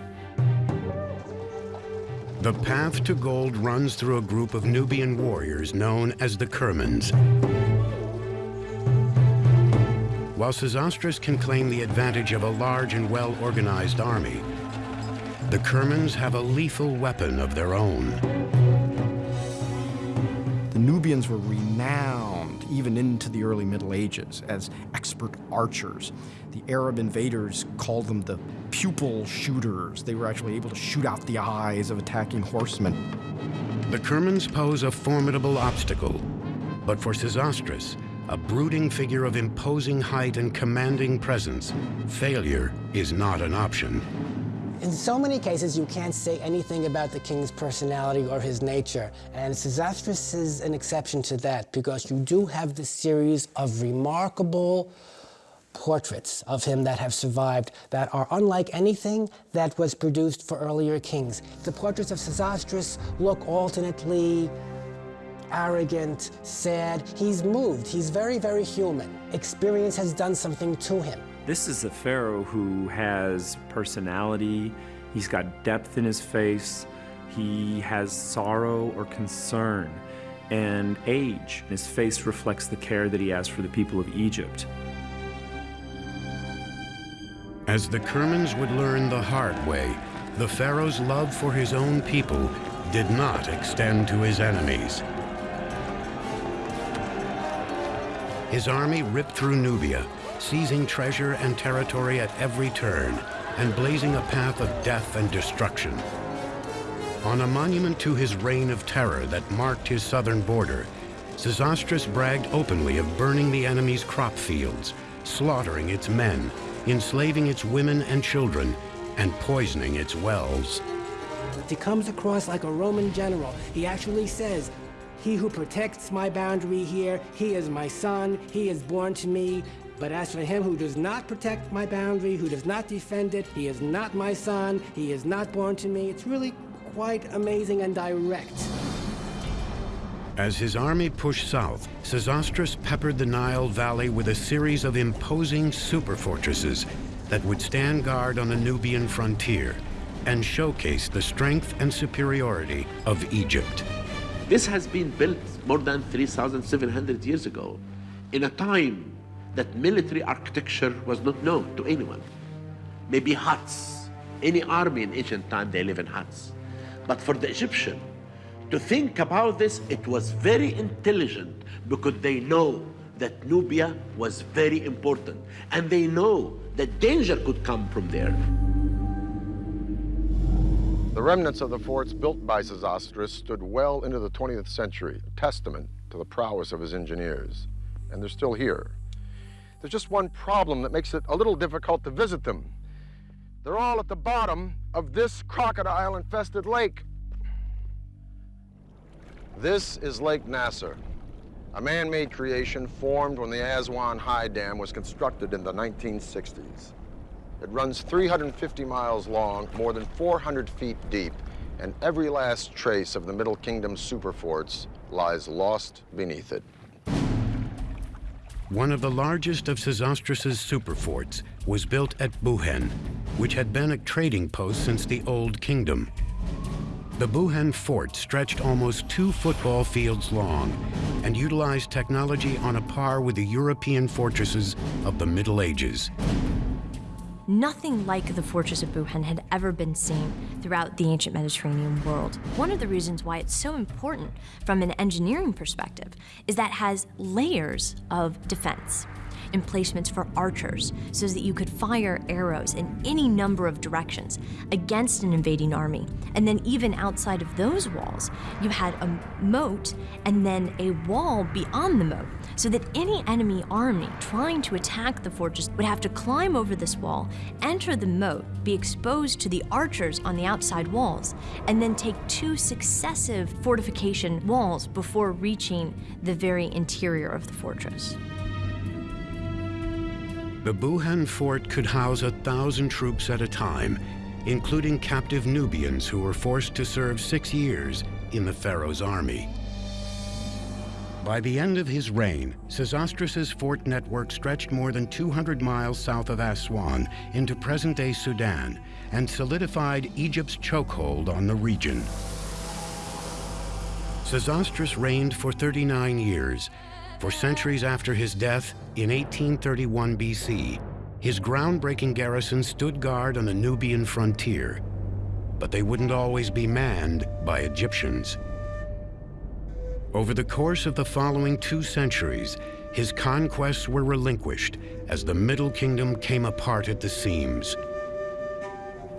The path to gold runs through a group of Nubian warriors known as the Kermans. While Sesostris can claim the advantage of a large and well-organized army, the Kermans have a lethal weapon of their own. The Nubians were renowned even into the early Middle Ages as expert archers. The Arab invaders called them the pupil shooters. They were actually able to shoot out the eyes of attacking horsemen. The Kermans pose a formidable obstacle, but for Sesostris, a brooding figure of imposing height and commanding presence, failure is not an option. In so many cases, you can't say anything about the king's personality or his nature, and Sesostris is an exception to that because you do have this series of remarkable portraits of him that have survived that are unlike anything that was produced for earlier kings. The portraits of Sesostris look alternately arrogant, sad. He's moved. He's very, very human. Experience has done something to him. This is a pharaoh who has personality, he's got depth in his face, he has sorrow or concern, and age. His face reflects the care that he has for the people of Egypt. As the Kermans would learn the hard way, the pharaoh's love for his own people did not extend to his enemies. His army ripped through Nubia, seizing treasure and territory at every turn, and blazing a path of death and destruction. On a monument to his reign of terror that marked his southern border, Sesostris bragged openly of burning the enemy's crop fields, slaughtering its men, enslaving its women and children, and poisoning its wells. If he comes across like a Roman general. He actually says, he who protects my boundary here, he is my son, he is born to me. But as for him who does not protect my boundary, who does not defend it, he is not my son, he is not born to me. It's really quite amazing and direct. As his army pushed south, Sesostris peppered the Nile Valley with a series of imposing superfortresses that would stand guard on the Nubian frontier and showcase the strength and superiority of Egypt. This has been built more than 3,700 years ago in a time that military architecture was not known to anyone. Maybe huts. Any army in ancient time, they live in huts. But for the Egyptian, to think about this, it was very intelligent because they know that Nubia was very important and they know that danger could come from there. The remnants of the forts built by Sesostris stood well into the 20th century, a testament to the prowess of his engineers. And they're still here. There's just one problem that makes it a little difficult to visit them. They're all at the bottom of this crocodile-infested lake. This is Lake Nasser, a man-made creation formed when the Aswan High Dam was constructed in the 1960s. It runs 350 miles long, more than 400 feet deep, and every last trace of the Middle Kingdom superforts lies lost beneath it. One of the largest of Sesostris' superforts was built at Buhen, which had been a trading post since the Old Kingdom. The Buhen fort stretched almost two football fields long and utilized technology on a par with the European fortresses of the Middle Ages. Nothing like the fortress of Buhen had ever been seen throughout the ancient Mediterranean world. One of the reasons why it's so important from an engineering perspective is that it has layers of defense emplacements for archers so that you could fire arrows in any number of directions against an invading army. And then even outside of those walls, you had a moat and then a wall beyond the moat so that any enemy army trying to attack the fortress would have to climb over this wall, enter the moat, be exposed to the archers on the outside walls, and then take two successive fortification walls before reaching the very interior of the fortress. The Buhen fort could house a thousand troops at a time, including captive Nubians who were forced to serve six years in the pharaoh's army. By the end of his reign, Sesostris' fort network stretched more than 200 miles south of Aswan into present-day Sudan and solidified Egypt's chokehold on the region. Sesostris reigned for 39 years, For centuries after his death, in 1831 BC, his groundbreaking garrison stood guard on the Nubian frontier. But they wouldn't always be manned by Egyptians. Over the course of the following two centuries, his conquests were relinquished as the Middle Kingdom came apart at the seams.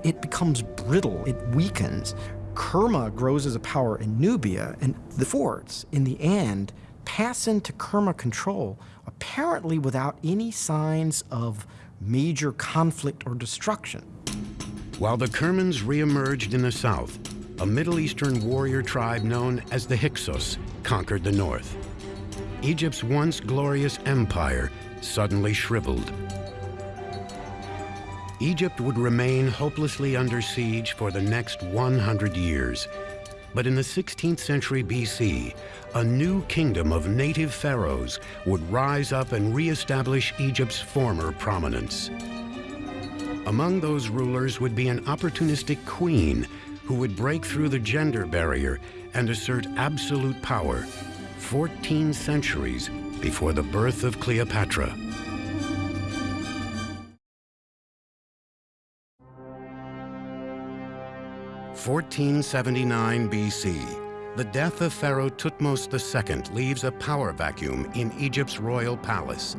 It becomes brittle, it weakens. Kerma grows as a power in Nubia, and the forts, in the end, pass into Kerma control, apparently without any signs of major conflict or destruction. While the Kermans re-emerged in the south, a Middle Eastern warrior tribe known as the Hyksos conquered the north. Egypt's once glorious empire suddenly shriveled. Egypt would remain hopelessly under siege for the next 100 years. But in the 16th century BC, a new kingdom of native pharaohs would rise up and reestablish Egypt's former prominence. Among those rulers would be an opportunistic queen who would break through the gender barrier and assert absolute power 14 centuries before the birth of Cleopatra. 1479 BC, the death of Pharaoh Thutmose II leaves a power vacuum in Egypt's royal palace.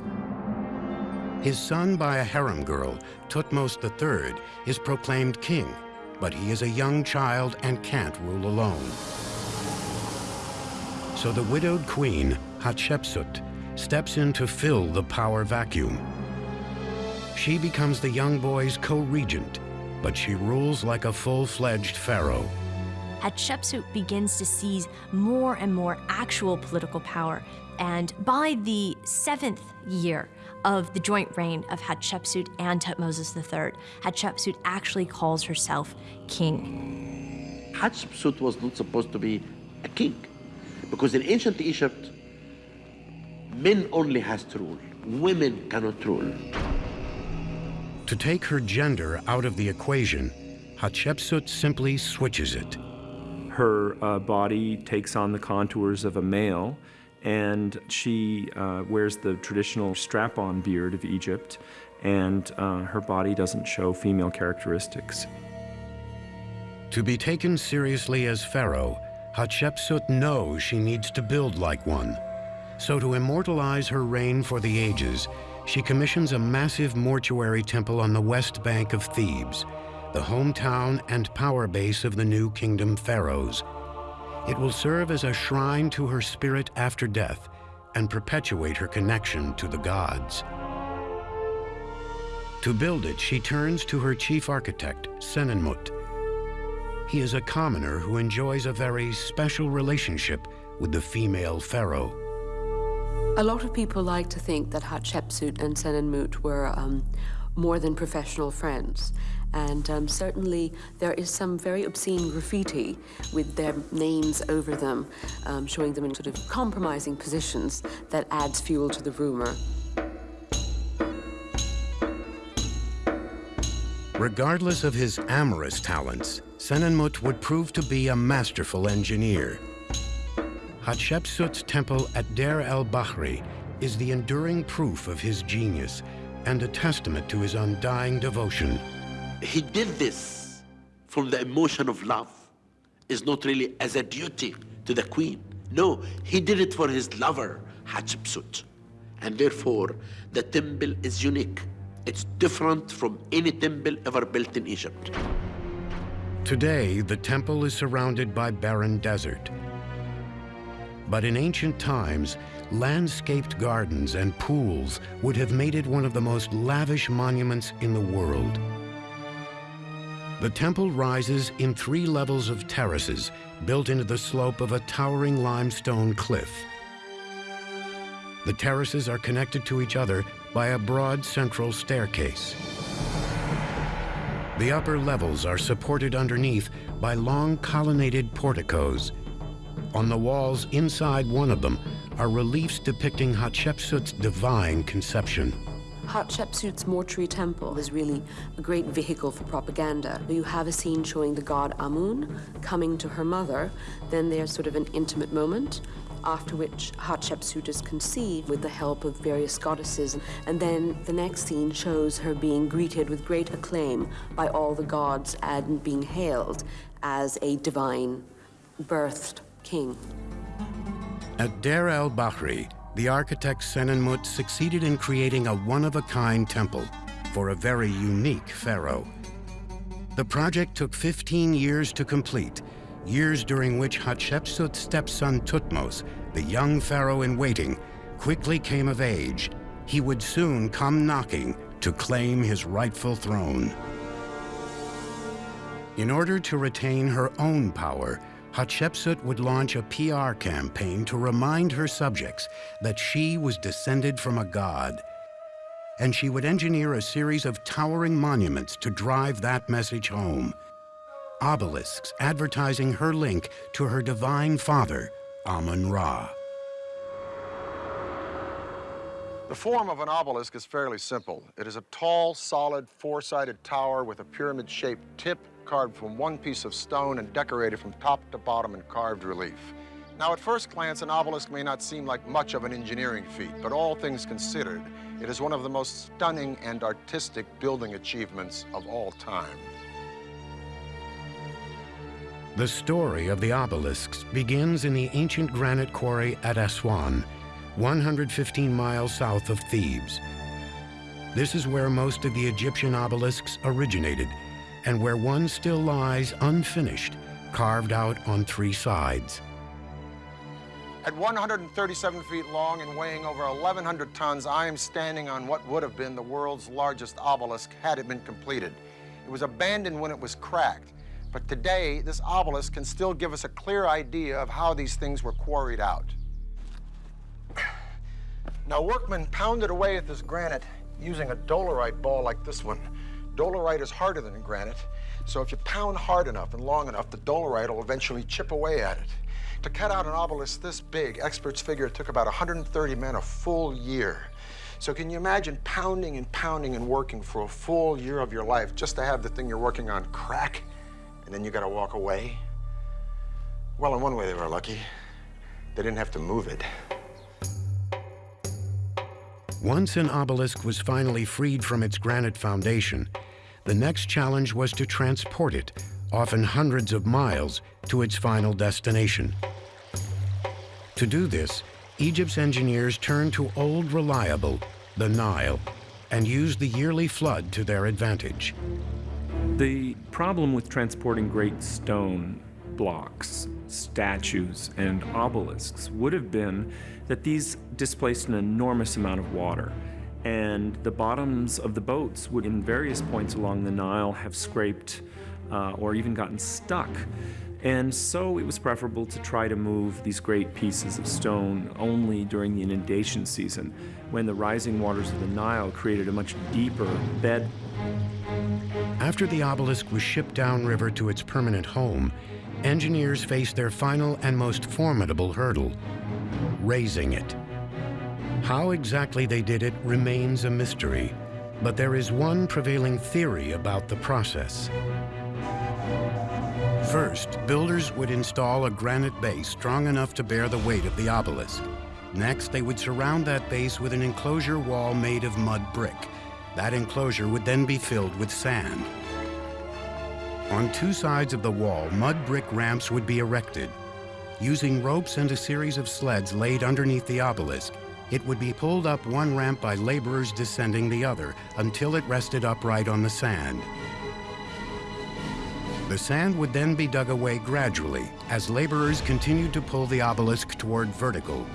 His son by a harem girl, Thutmose III, is proclaimed king, but he is a young child and can't rule alone. So the widowed queen, Hatshepsut, steps in to fill the power vacuum. She becomes the young boy's co-regent but she rules like a full-fledged pharaoh. Hatshepsut begins to seize more and more actual political power, and by the seventh year of the joint reign of Hatshepsut and Tutmosis III, Hatshepsut actually calls herself king. Hatshepsut was not supposed to be a king, because in ancient Egypt, men only has to rule, women cannot rule. To take her gender out of the equation, Hatshepsut simply switches it. Her uh, body takes on the contours of a male, and she uh, wears the traditional strap-on beard of Egypt, and uh, her body doesn't show female characteristics. To be taken seriously as pharaoh, Hatshepsut knows she needs to build like one. So to immortalize her reign for the ages, she commissions a massive mortuary temple on the west bank of Thebes, the hometown and power base of the new kingdom pharaohs. It will serve as a shrine to her spirit after death and perpetuate her connection to the gods. To build it, she turns to her chief architect, Senenmut. He is a commoner who enjoys a very special relationship with the female pharaoh. A lot of people like to think that Hatshepsut and Senenmut were um, more than professional friends. And um, certainly there is some very obscene graffiti with their names over them, um, showing them in sort of compromising positions that adds fuel to the rumor. Regardless of his amorous talents, Senenmut would prove to be a masterful engineer. Hatshepsut's temple at Deir el-Bahri is the enduring proof of his genius and a testament to his undying devotion. He did this from the emotion of love. It's not really as a duty to the queen. No, he did it for his lover, Hatshepsut. And therefore, the temple is unique. It's different from any temple ever built in Egypt. Today, the temple is surrounded by barren desert. But in ancient times, landscaped gardens and pools would have made it one of the most lavish monuments in the world. The temple rises in three levels of terraces built into the slope of a towering limestone cliff. The terraces are connected to each other by a broad central staircase. The upper levels are supported underneath by long colonnaded porticos on the walls inside one of them are reliefs depicting Hatshepsut's divine conception. Hatshepsut's mortuary temple is really a great vehicle for propaganda. You have a scene showing the god Amun coming to her mother, then there's sort of an intimate moment, after which Hatshepsut is conceived with the help of various goddesses. And then the next scene shows her being greeted with great acclaim by all the gods and being hailed as a divine birthed king. At Deir el-Bahri, the architect Senenmut succeeded in creating a one-of-a-kind temple for a very unique pharaoh. The project took 15 years to complete, years during which Hatshepsut's stepson Thutmose, the young pharaoh in waiting, quickly came of age. He would soon come knocking to claim his rightful throne. In order to retain her own power, Hatshepsut would launch a PR campaign to remind her subjects that she was descended from a god. And she would engineer a series of towering monuments to drive that message home. Obelisks advertising her link to her divine father, Amun-Ra. The form of an obelisk is fairly simple. It is a tall, solid, four-sided tower with a pyramid-shaped tip carved from one piece of stone and decorated from top to bottom in carved relief. Now, at first glance, an obelisk may not seem like much of an engineering feat, but all things considered, it is one of the most stunning and artistic building achievements of all time. The story of the obelisks begins in the ancient granite quarry at Aswan, 115 miles south of Thebes. This is where most of the Egyptian obelisks originated, and where one still lies unfinished, carved out on three sides. At 137 feet long and weighing over 1,100 tons, I am standing on what would have been the world's largest obelisk had it been completed. It was abandoned when it was cracked, but today this obelisk can still give us a clear idea of how these things were quarried out. Now, workmen pounded away at this granite using a dolerite ball like this one. Dolerite is harder than granite, so if you pound hard enough and long enough, the dolerite will eventually chip away at it. To cut out an obelisk this big, experts figure it took about 130 men a full year. So can you imagine pounding and pounding and working for a full year of your life just to have the thing you're working on crack, and then you gotta walk away? Well, in one way they were lucky. They didn't have to move it. Once an obelisk was finally freed from its granite foundation, the next challenge was to transport it, often hundreds of miles, to its final destination. To do this, Egypt's engineers turned to old reliable, the Nile, and used the yearly flood to their advantage. The problem with transporting great stone blocks, statues, and obelisks would have been that these displaced an enormous amount of water. And the bottoms of the boats would, in various points along the Nile, have scraped uh, or even gotten stuck. And so it was preferable to try to move these great pieces of stone only during the inundation season, when the rising waters of the Nile created a much deeper bed. After the obelisk was shipped downriver to its permanent home, engineers faced their final and most formidable hurdle, raising it. How exactly they did it remains a mystery, but there is one prevailing theory about the process. First, builders would install a granite base strong enough to bear the weight of the obelisk. Next, they would surround that base with an enclosure wall made of mud brick. That enclosure would then be filled with sand. On two sides of the wall, mud brick ramps would be erected. Using ropes and a series of sleds laid underneath the obelisk, it would be pulled up one ramp by laborers descending the other until it rested upright on the sand. The sand would then be dug away gradually as laborers continued to pull the obelisk toward vertical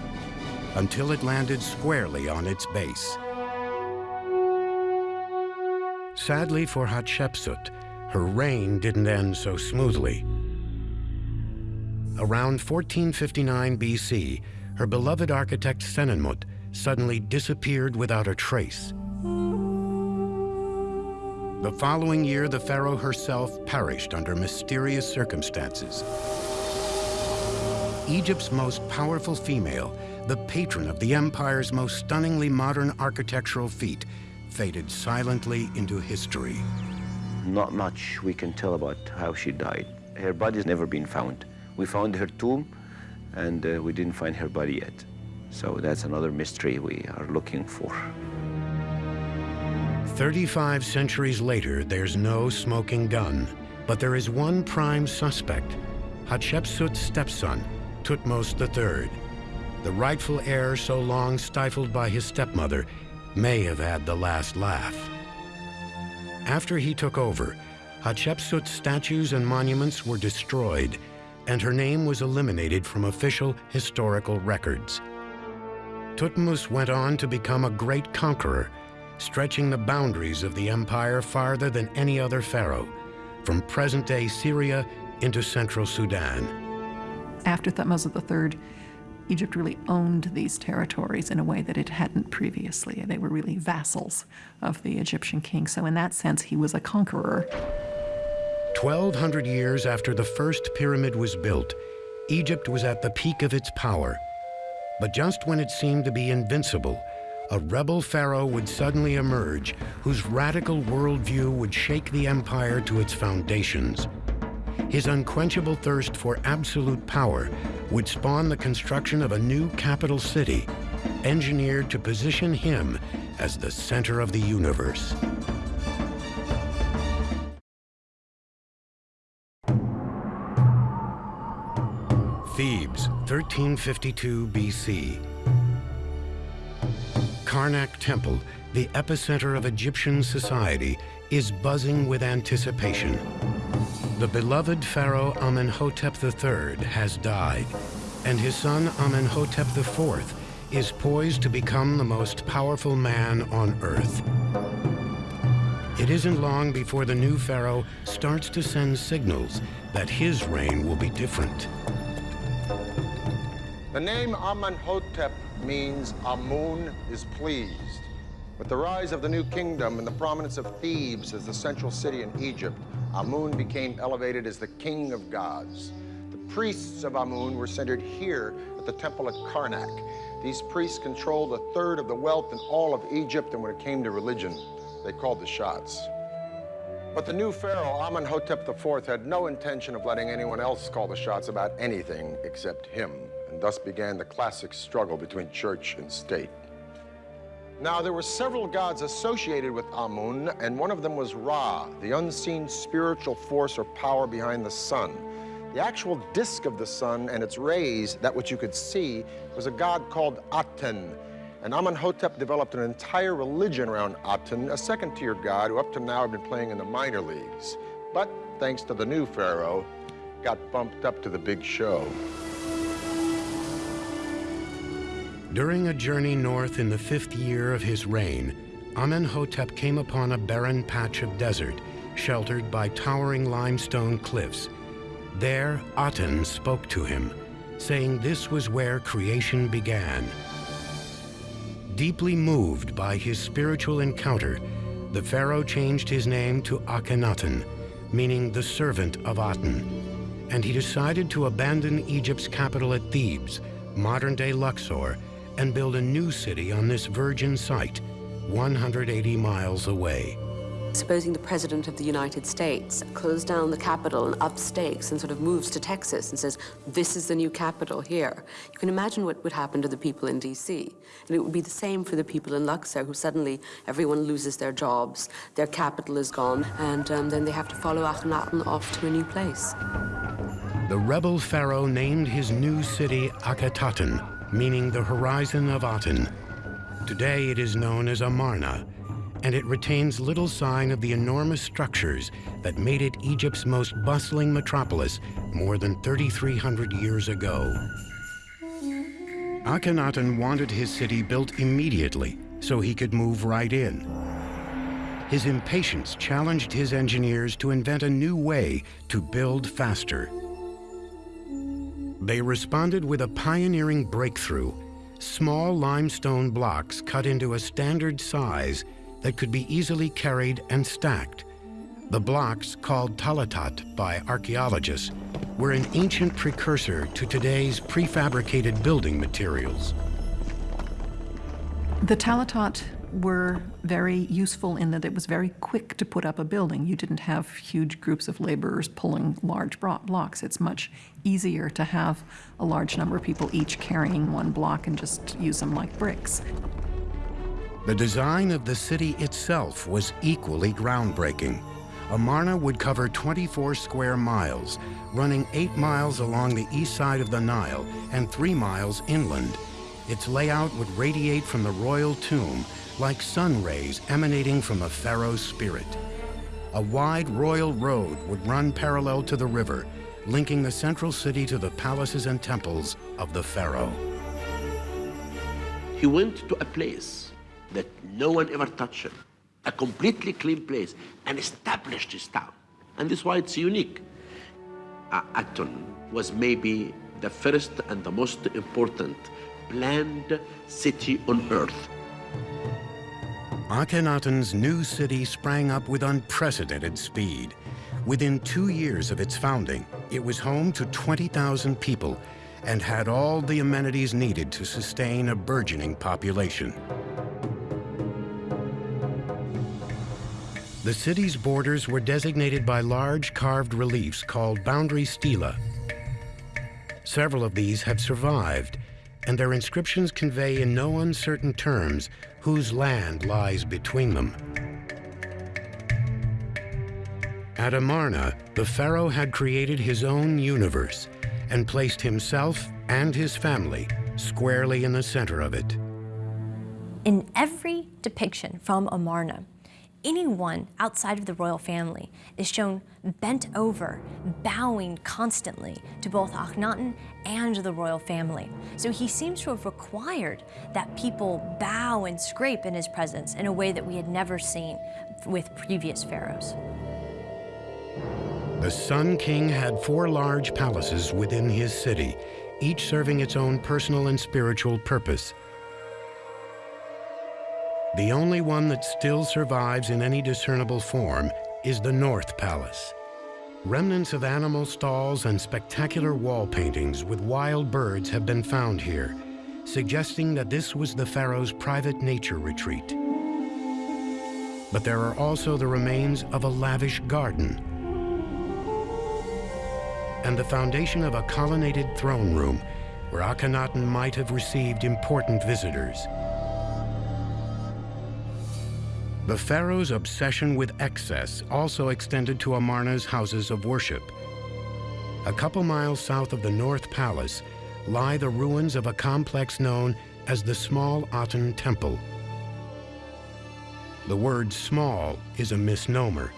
until it landed squarely on its base. Sadly for Hatshepsut, her reign didn't end so smoothly. Around 1459 BC, her beloved architect Senenmut suddenly disappeared without a trace. The following year, the pharaoh herself perished under mysterious circumstances. Egypt's most powerful female, the patron of the empire's most stunningly modern architectural feat, faded silently into history. Not much we can tell about how she died. Her body's never been found. We found her tomb, and uh, we didn't find her body yet. So that's another mystery we are looking for. 35 centuries later, there's no smoking gun, but there is one prime suspect, Hatshepsut's stepson, Thutmose III. The rightful heir so long stifled by his stepmother may have had the last laugh. After he took over, Hatshepsut's statues and monuments were destroyed, and her name was eliminated from official historical records. Thutmose went on to become a great conqueror, stretching the boundaries of the empire farther than any other pharaoh, from present-day Syria into central Sudan. After Thutmose III, Egypt really owned these territories in a way that it hadn't previously. They were really vassals of the Egyptian king. So in that sense, he was a conqueror. 1,200 years after the first pyramid was built, Egypt was at the peak of its power. But just when it seemed to be invincible, a rebel pharaoh would suddenly emerge whose radical worldview would shake the empire to its foundations. His unquenchable thirst for absolute power would spawn the construction of a new capital city, engineered to position him as the center of the universe. Thebes, 1352 BC. Karnak Temple, the epicenter of Egyptian society, is buzzing with anticipation. The beloved pharaoh Amenhotep III has died, and his son Amenhotep IV is poised to become the most powerful man on earth. It isn't long before the new pharaoh starts to send signals that his reign will be different. The name Amenhotep means Amun is pleased. With the rise of the new kingdom and the prominence of Thebes as the central city in Egypt, Amun became elevated as the king of gods. The priests of Amun were centered here at the temple at Karnak. These priests controlled a third of the wealth in all of Egypt, and when it came to religion, they called the shots. But the new pharaoh, Amenhotep IV, had no intention of letting anyone else call the shots about anything except him and thus began the classic struggle between church and state. Now, there were several gods associated with Amun, and one of them was Ra, the unseen spiritual force or power behind the sun. The actual disk of the sun and its rays, that which you could see, was a god called Aten. And Amenhotep developed an entire religion around Aten, a second-tier god who up to now had been playing in the minor leagues. But thanks to the new pharaoh, got bumped up to the big show. During a journey north in the fifth year of his reign, Amenhotep came upon a barren patch of desert, sheltered by towering limestone cliffs. There, Aten spoke to him, saying this was where creation began. Deeply moved by his spiritual encounter, the pharaoh changed his name to Akhenaten, meaning the servant of Aten, and he decided to abandon Egypt's capital at Thebes, modern-day Luxor, and build a new city on this virgin site, 180 miles away. Supposing the President of the United States closed down the Capitol and up stakes and sort of moves to Texas and says, this is the new capital here. You can imagine what would happen to the people in D.C. And it would be the same for the people in Luxor, who suddenly everyone loses their jobs, their capital is gone, and um, then they have to follow Akhenaten off to a new place. The rebel pharaoh named his new city Akhetaten, meaning the horizon of Aten. Today it is known as Amarna, and it retains little sign of the enormous structures that made it Egypt's most bustling metropolis more than 3,300 years ago. Akhenaten wanted his city built immediately so he could move right in. His impatience challenged his engineers to invent a new way to build faster. They responded with a pioneering breakthrough, small limestone blocks cut into a standard size that could be easily carried and stacked. The blocks, called talatat by archaeologists, were an ancient precursor to today's prefabricated building materials. The talatat were very useful in that it was very quick to put up a building. You didn't have huge groups of laborers pulling large blocks. It's much easier to have a large number of people each carrying one block and just use them like bricks. The design of the city itself was equally groundbreaking. Amarna would cover 24 square miles, running 8 miles along the east side of the Nile and 3 miles inland. Its layout would radiate from the royal tomb like sun rays emanating from a pharaoh's spirit. A wide royal road would run parallel to the river, linking the central city to the palaces and temples of the pharaoh. He went to a place that no one ever touched a completely clean place, and established his town. And this is why it's unique. Uh, Aton was maybe the first and the most important planned city on earth. Akhenaten's new city sprang up with unprecedented speed. Within two years of its founding, it was home to 20,000 people and had all the amenities needed to sustain a burgeoning population. The city's borders were designated by large carved reliefs called boundary stela. Several of these have survived, and their inscriptions convey in no uncertain terms whose land lies between them. At Amarna, the pharaoh had created his own universe and placed himself and his family squarely in the center of it. In every depiction from Amarna, anyone outside of the royal family is shown bent over, bowing constantly to both Akhenaten and the royal family. So he seems to have required that people bow and scrape in his presence in a way that we had never seen with previous pharaohs. The Sun King had four large palaces within his city, each serving its own personal and spiritual purpose. The only one that still survives in any discernible form is the North Palace. Remnants of animal stalls and spectacular wall paintings with wild birds have been found here, suggesting that this was the pharaoh's private nature retreat. But there are also the remains of a lavish garden and the foundation of a colonnaded throne room where Akhenaten might have received important visitors. The pharaoh's obsession with excess also extended to Amarna's houses of worship. A couple miles south of the North Palace lie the ruins of a complex known as the Small Aten Temple. The word small is a misnomer.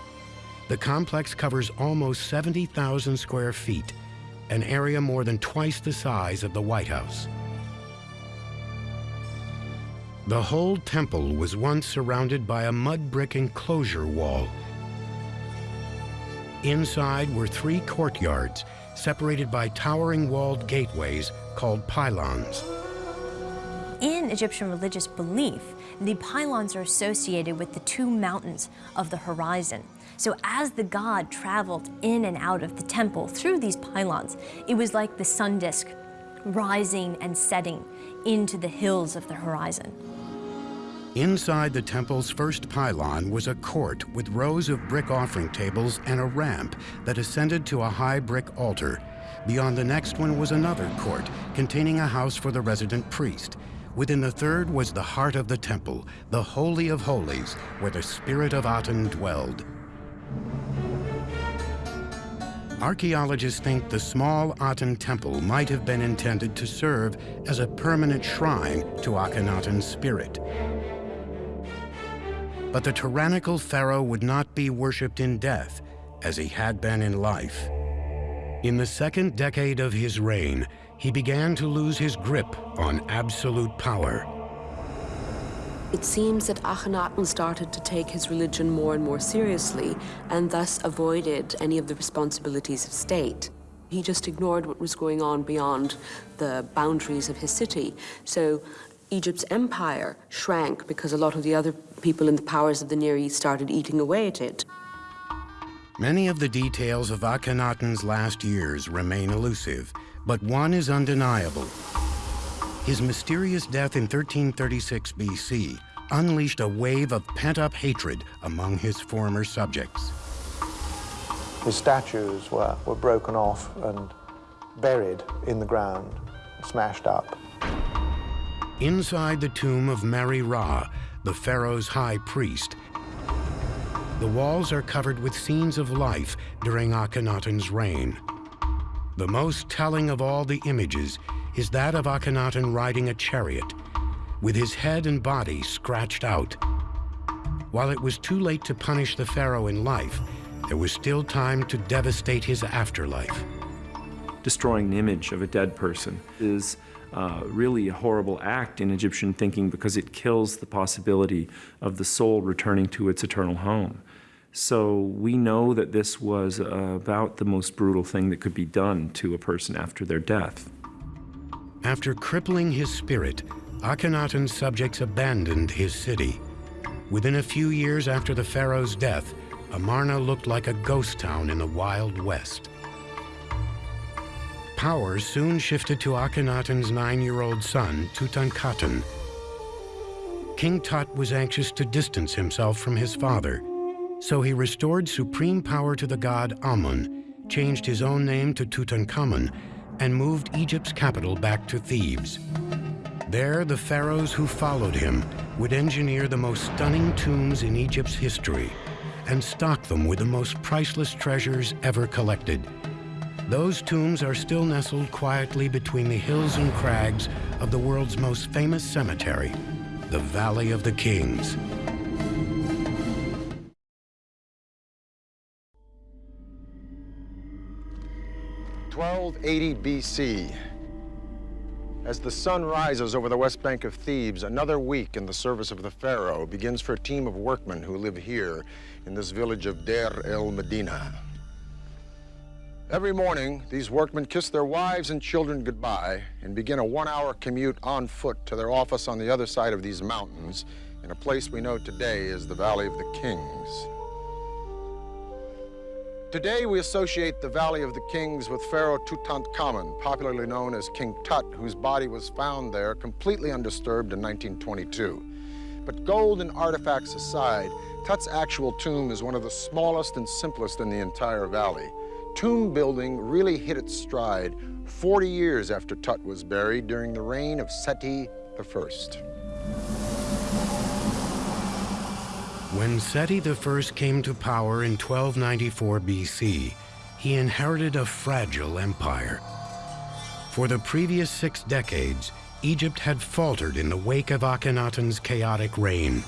The complex covers almost 70,000 square feet, an area more than twice the size of the White House. The whole temple was once surrounded by a mud brick enclosure wall. Inside were three courtyards, separated by towering walled gateways called pylons. In Egyptian religious belief, the pylons are associated with the two mountains of the horizon. So as the god traveled in and out of the temple through these pylons, it was like the sun disk rising and setting into the hills of the horizon. Inside the temple's first pylon was a court with rows of brick offering tables and a ramp that ascended to a high brick altar. Beyond the next one was another court containing a house for the resident priest. Within the third was the heart of the temple, the Holy of Holies, where the spirit of Aten dwelled. Archaeologists think the small Aten temple might have been intended to serve as a permanent shrine to Akhenaten's spirit. But the tyrannical pharaoh would not be worshipped in death as he had been in life. In the second decade of his reign, he began to lose his grip on absolute power. It seems that Akhenaten started to take his religion more and more seriously and thus avoided any of the responsibilities of state. He just ignored what was going on beyond the boundaries of his city. So Egypt's empire shrank because a lot of the other people in the powers of the Near East started eating away at it. Many of the details of Akhenaten's last years remain elusive, but one is undeniable. His mysterious death in 1336 BC unleashed a wave of pent-up hatred among his former subjects. His statues were, were broken off and buried in the ground, smashed up. Inside the tomb of Meryra, the pharaoh's high priest, the walls are covered with scenes of life during Akhenaten's reign. The most telling of all the images is that of Akhenaten riding a chariot, with his head and body scratched out. While it was too late to punish the pharaoh in life, there was still time to devastate his afterlife. Destroying an image of a dead person is uh, really a horrible act in Egyptian thinking because it kills the possibility of the soul returning to its eternal home. So we know that this was about the most brutal thing that could be done to a person after their death. After crippling his spirit, Akhenaten's subjects abandoned his city. Within a few years after the pharaoh's death, Amarna looked like a ghost town in the Wild West. Power soon shifted to Akhenaten's nine-year-old son, Tutankhaten. King Tut was anxious to distance himself from his father, so he restored supreme power to the god Amun, changed his own name to Tutankhamun, and moved Egypt's capital back to Thebes. There, the pharaohs who followed him would engineer the most stunning tombs in Egypt's history and stock them with the most priceless treasures ever collected. Those tombs are still nestled quietly between the hills and crags of the world's most famous cemetery, the Valley of the Kings. Twelve eighty BC. As the sun rises over the west bank of Thebes, another week in the service of the pharaoh begins for a team of workmen who live here in this village of Deir el Medina. Every morning, these workmen kiss their wives and children goodbye and begin a one-hour commute on foot to their office on the other side of these mountains in a place we know today as the Valley of the Kings. Today, we associate the Valley of the Kings with Pharaoh Tutankhamun, popularly known as King Tut, whose body was found there completely undisturbed in 1922. But gold and artifacts aside, Tut's actual tomb is one of the smallest and simplest in the entire valley. Tomb building really hit its stride 40 years after Tut was buried during the reign of Seti I. When Seti I came to power in 1294 BC, he inherited a fragile empire. For the previous six decades, Egypt had faltered in the wake of Akhenaten's chaotic reign.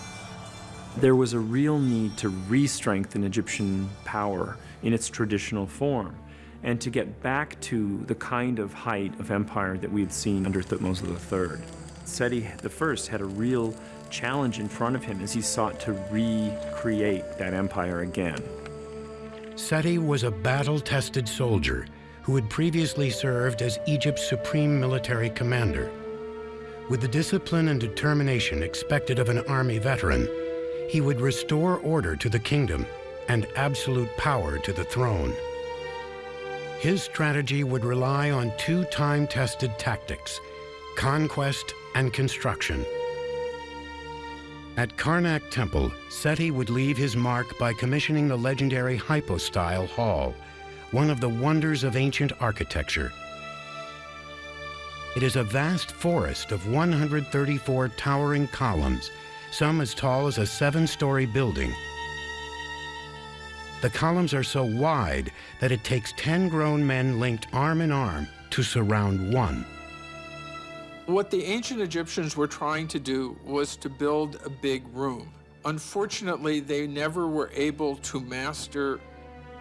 There was a real need to re-strengthen Egyptian power in its traditional form and to get back to the kind of height of empire that we had seen under Thutmose III. Seti I had a real challenge in front of him as he sought to recreate that empire again. Seti was a battle-tested soldier who had previously served as Egypt's supreme military commander. With the discipline and determination expected of an army veteran, he would restore order to the kingdom and absolute power to the throne. His strategy would rely on two time-tested tactics, conquest and construction. At Karnak Temple, Seti would leave his mark by commissioning the legendary hypostyle hall, one of the wonders of ancient architecture. It is a vast forest of 134 towering columns, some as tall as a seven-story building. The columns are so wide that it takes 10 grown men linked arm in arm to surround one. What the ancient Egyptians were trying to do was to build a big room. Unfortunately, they never were able to master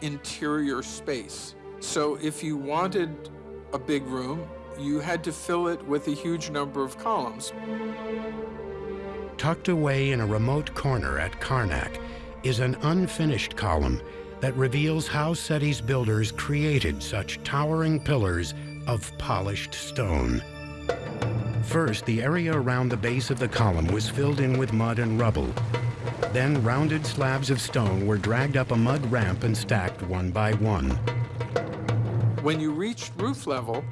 interior space. So if you wanted a big room, you had to fill it with a huge number of columns. Tucked away in a remote corner at Karnak is an unfinished column that reveals how Seti's builders created such towering pillars of polished stone. First, the area around the base of the column was filled in with mud and rubble. Then rounded slabs of stone were dragged up a mud ramp and stacked one by one. When you reached roof level,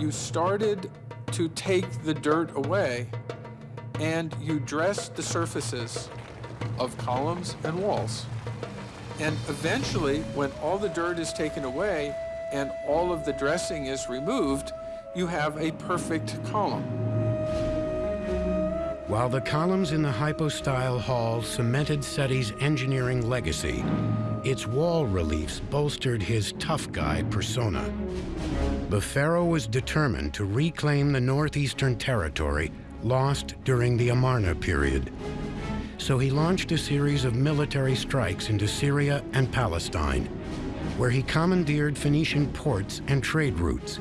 you started to take the dirt away and you dress the surfaces of columns and walls. And eventually, when all the dirt is taken away and all of the dressing is removed, you have a perfect column. While the columns in the hypostyle hall cemented Seti's engineering legacy, its wall reliefs bolstered his tough guy persona. The pharaoh was determined to reclaim the northeastern territory lost during the Amarna period. So he launched a series of military strikes into Syria and Palestine, where he commandeered Phoenician ports and trade routes.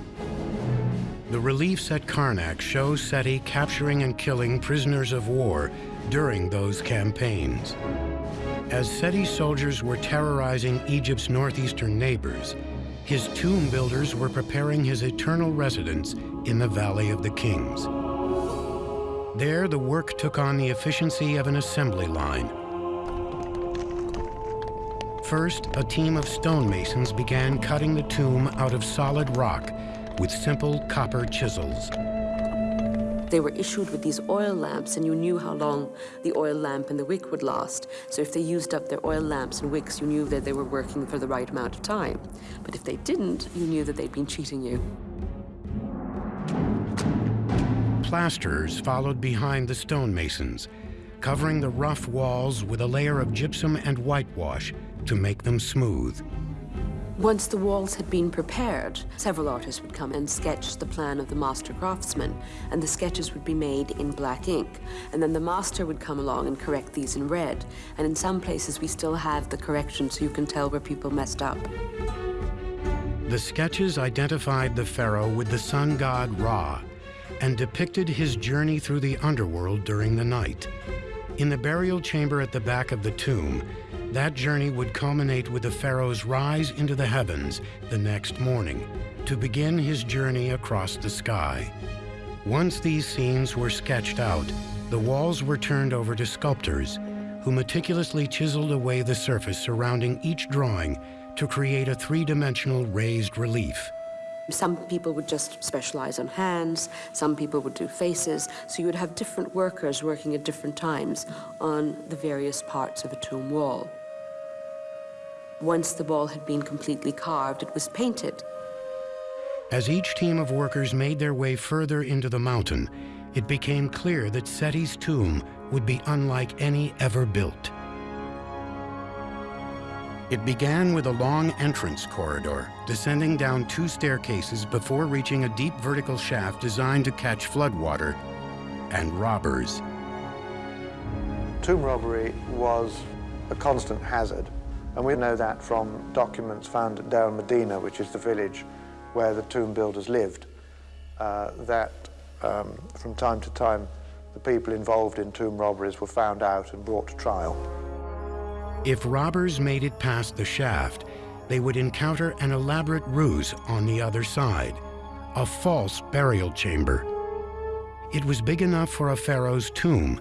The reliefs at Karnak show Seti capturing and killing prisoners of war during those campaigns. As Seti's soldiers were terrorizing Egypt's northeastern neighbors, his tomb builders were preparing his eternal residence in the Valley of the Kings. There, the work took on the efficiency of an assembly line. First, a team of stonemasons began cutting the tomb out of solid rock with simple copper chisels. They were issued with these oil lamps, and you knew how long the oil lamp and the wick would last. So if they used up their oil lamps and wicks, you knew that they were working for the right amount of time. But if they didn't, you knew that they'd been cheating you. Plasterers followed behind the stonemasons, covering the rough walls with a layer of gypsum and whitewash to make them smooth. Once the walls had been prepared, several artists would come and sketch the plan of the master craftsman, and the sketches would be made in black ink. And then the master would come along and correct these in red. And in some places, we still have the correction so you can tell where people messed up. The sketches identified the pharaoh with the sun god Ra and depicted his journey through the underworld during the night. In the burial chamber at the back of the tomb, that journey would culminate with the pharaoh's rise into the heavens the next morning to begin his journey across the sky. Once these scenes were sketched out, the walls were turned over to sculptors who meticulously chiseled away the surface surrounding each drawing to create a three-dimensional raised relief. Some people would just specialize on hands, some people would do faces, so you would have different workers working at different times on the various parts of a tomb wall. Once the wall had been completely carved, it was painted. As each team of workers made their way further into the mountain, it became clear that Seti's tomb would be unlike any ever built. It began with a long entrance corridor, descending down two staircases before reaching a deep vertical shaft designed to catch floodwater and robbers. Tomb robbery was a constant hazard and we know that from documents found at Deir Medina, which is the village where the tomb builders lived, uh, that um, from time to time the people involved in tomb robberies were found out and brought to trial. If robbers made it past the shaft, they would encounter an elaborate ruse on the other side, a false burial chamber. It was big enough for a pharaoh's tomb,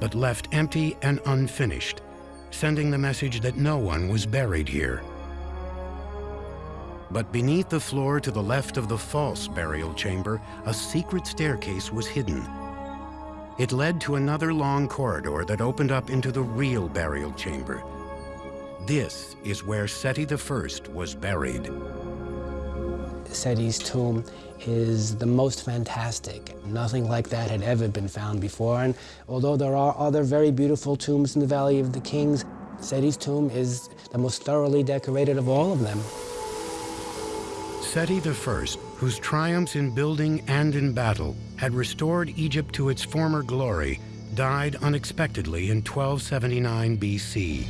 but left empty and unfinished sending the message that no one was buried here. But beneath the floor to the left of the false burial chamber, a secret staircase was hidden. It led to another long corridor that opened up into the real burial chamber. This is where Seti I was buried. Seti's tomb is the most fantastic. Nothing like that had ever been found before. And although there are other very beautiful tombs in the Valley of the Kings, Seti's tomb is the most thoroughly decorated of all of them. Seti I, whose triumphs in building and in battle had restored Egypt to its former glory, died unexpectedly in 1279 BC.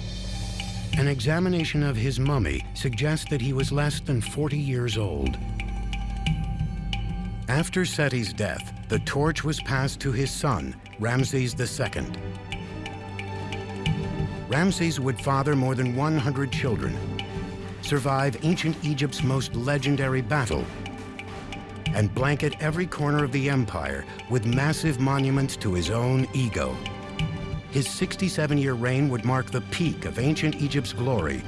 An examination of his mummy suggests that he was less than 40 years old. After Seti's death, the torch was passed to his son, Ramses II. Ramses would father more than 100 children, survive ancient Egypt's most legendary battle, and blanket every corner of the empire with massive monuments to his own ego. His 67-year reign would mark the peak of ancient Egypt's glory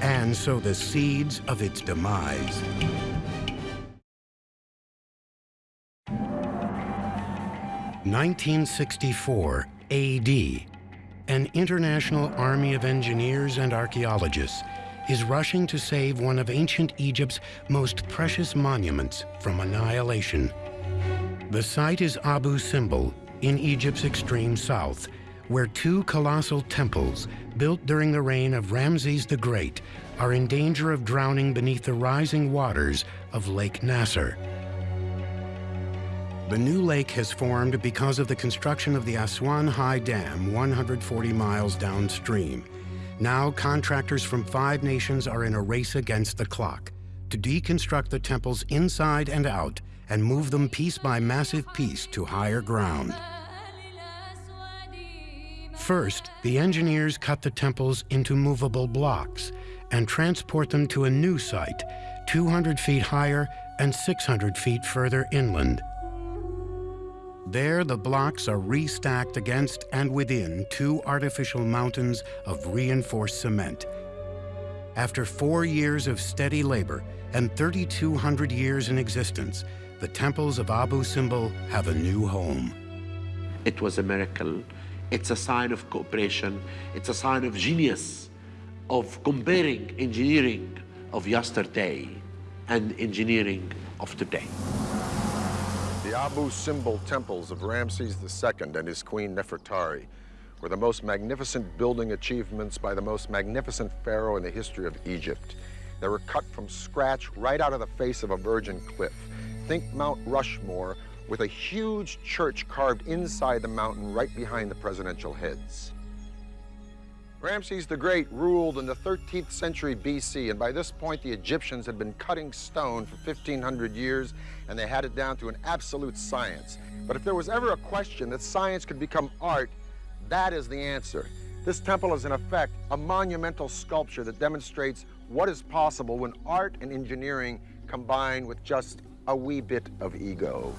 and sow the seeds of its demise. 1964 AD, an international army of engineers and archaeologists is rushing to save one of ancient Egypt's most precious monuments from annihilation. The site is Abu Simbel in Egypt's extreme south, where two colossal temples built during the reign of Ramses the Great are in danger of drowning beneath the rising waters of Lake Nasser. The new lake has formed because of the construction of the Aswan High Dam 140 miles downstream. Now, contractors from five nations are in a race against the clock to deconstruct the temples inside and out and move them piece by massive piece to higher ground. First, the engineers cut the temples into movable blocks and transport them to a new site, 200 feet higher and 600 feet further inland. There, the blocks are restacked against and within two artificial mountains of reinforced cement. After four years of steady labor and 3,200 years in existence, the temples of Abu Simbel have a new home. It was a miracle. It's a sign of cooperation. It's a sign of genius, of comparing engineering of yesterday and engineering of today. Abu Simbel temples of Ramses II and his queen Nefertari were the most magnificent building achievements by the most magnificent pharaoh in the history of Egypt. They were cut from scratch right out of the face of a virgin cliff. Think Mount Rushmore with a huge church carved inside the mountain right behind the presidential heads. Ramses the Great ruled in the 13th century BC, and by this point the Egyptians had been cutting stone for 1,500 years, and they had it down to an absolute science. But if there was ever a question that science could become art, that is the answer. This temple is in effect a monumental sculpture that demonstrates what is possible when art and engineering combine with just a wee bit of ego.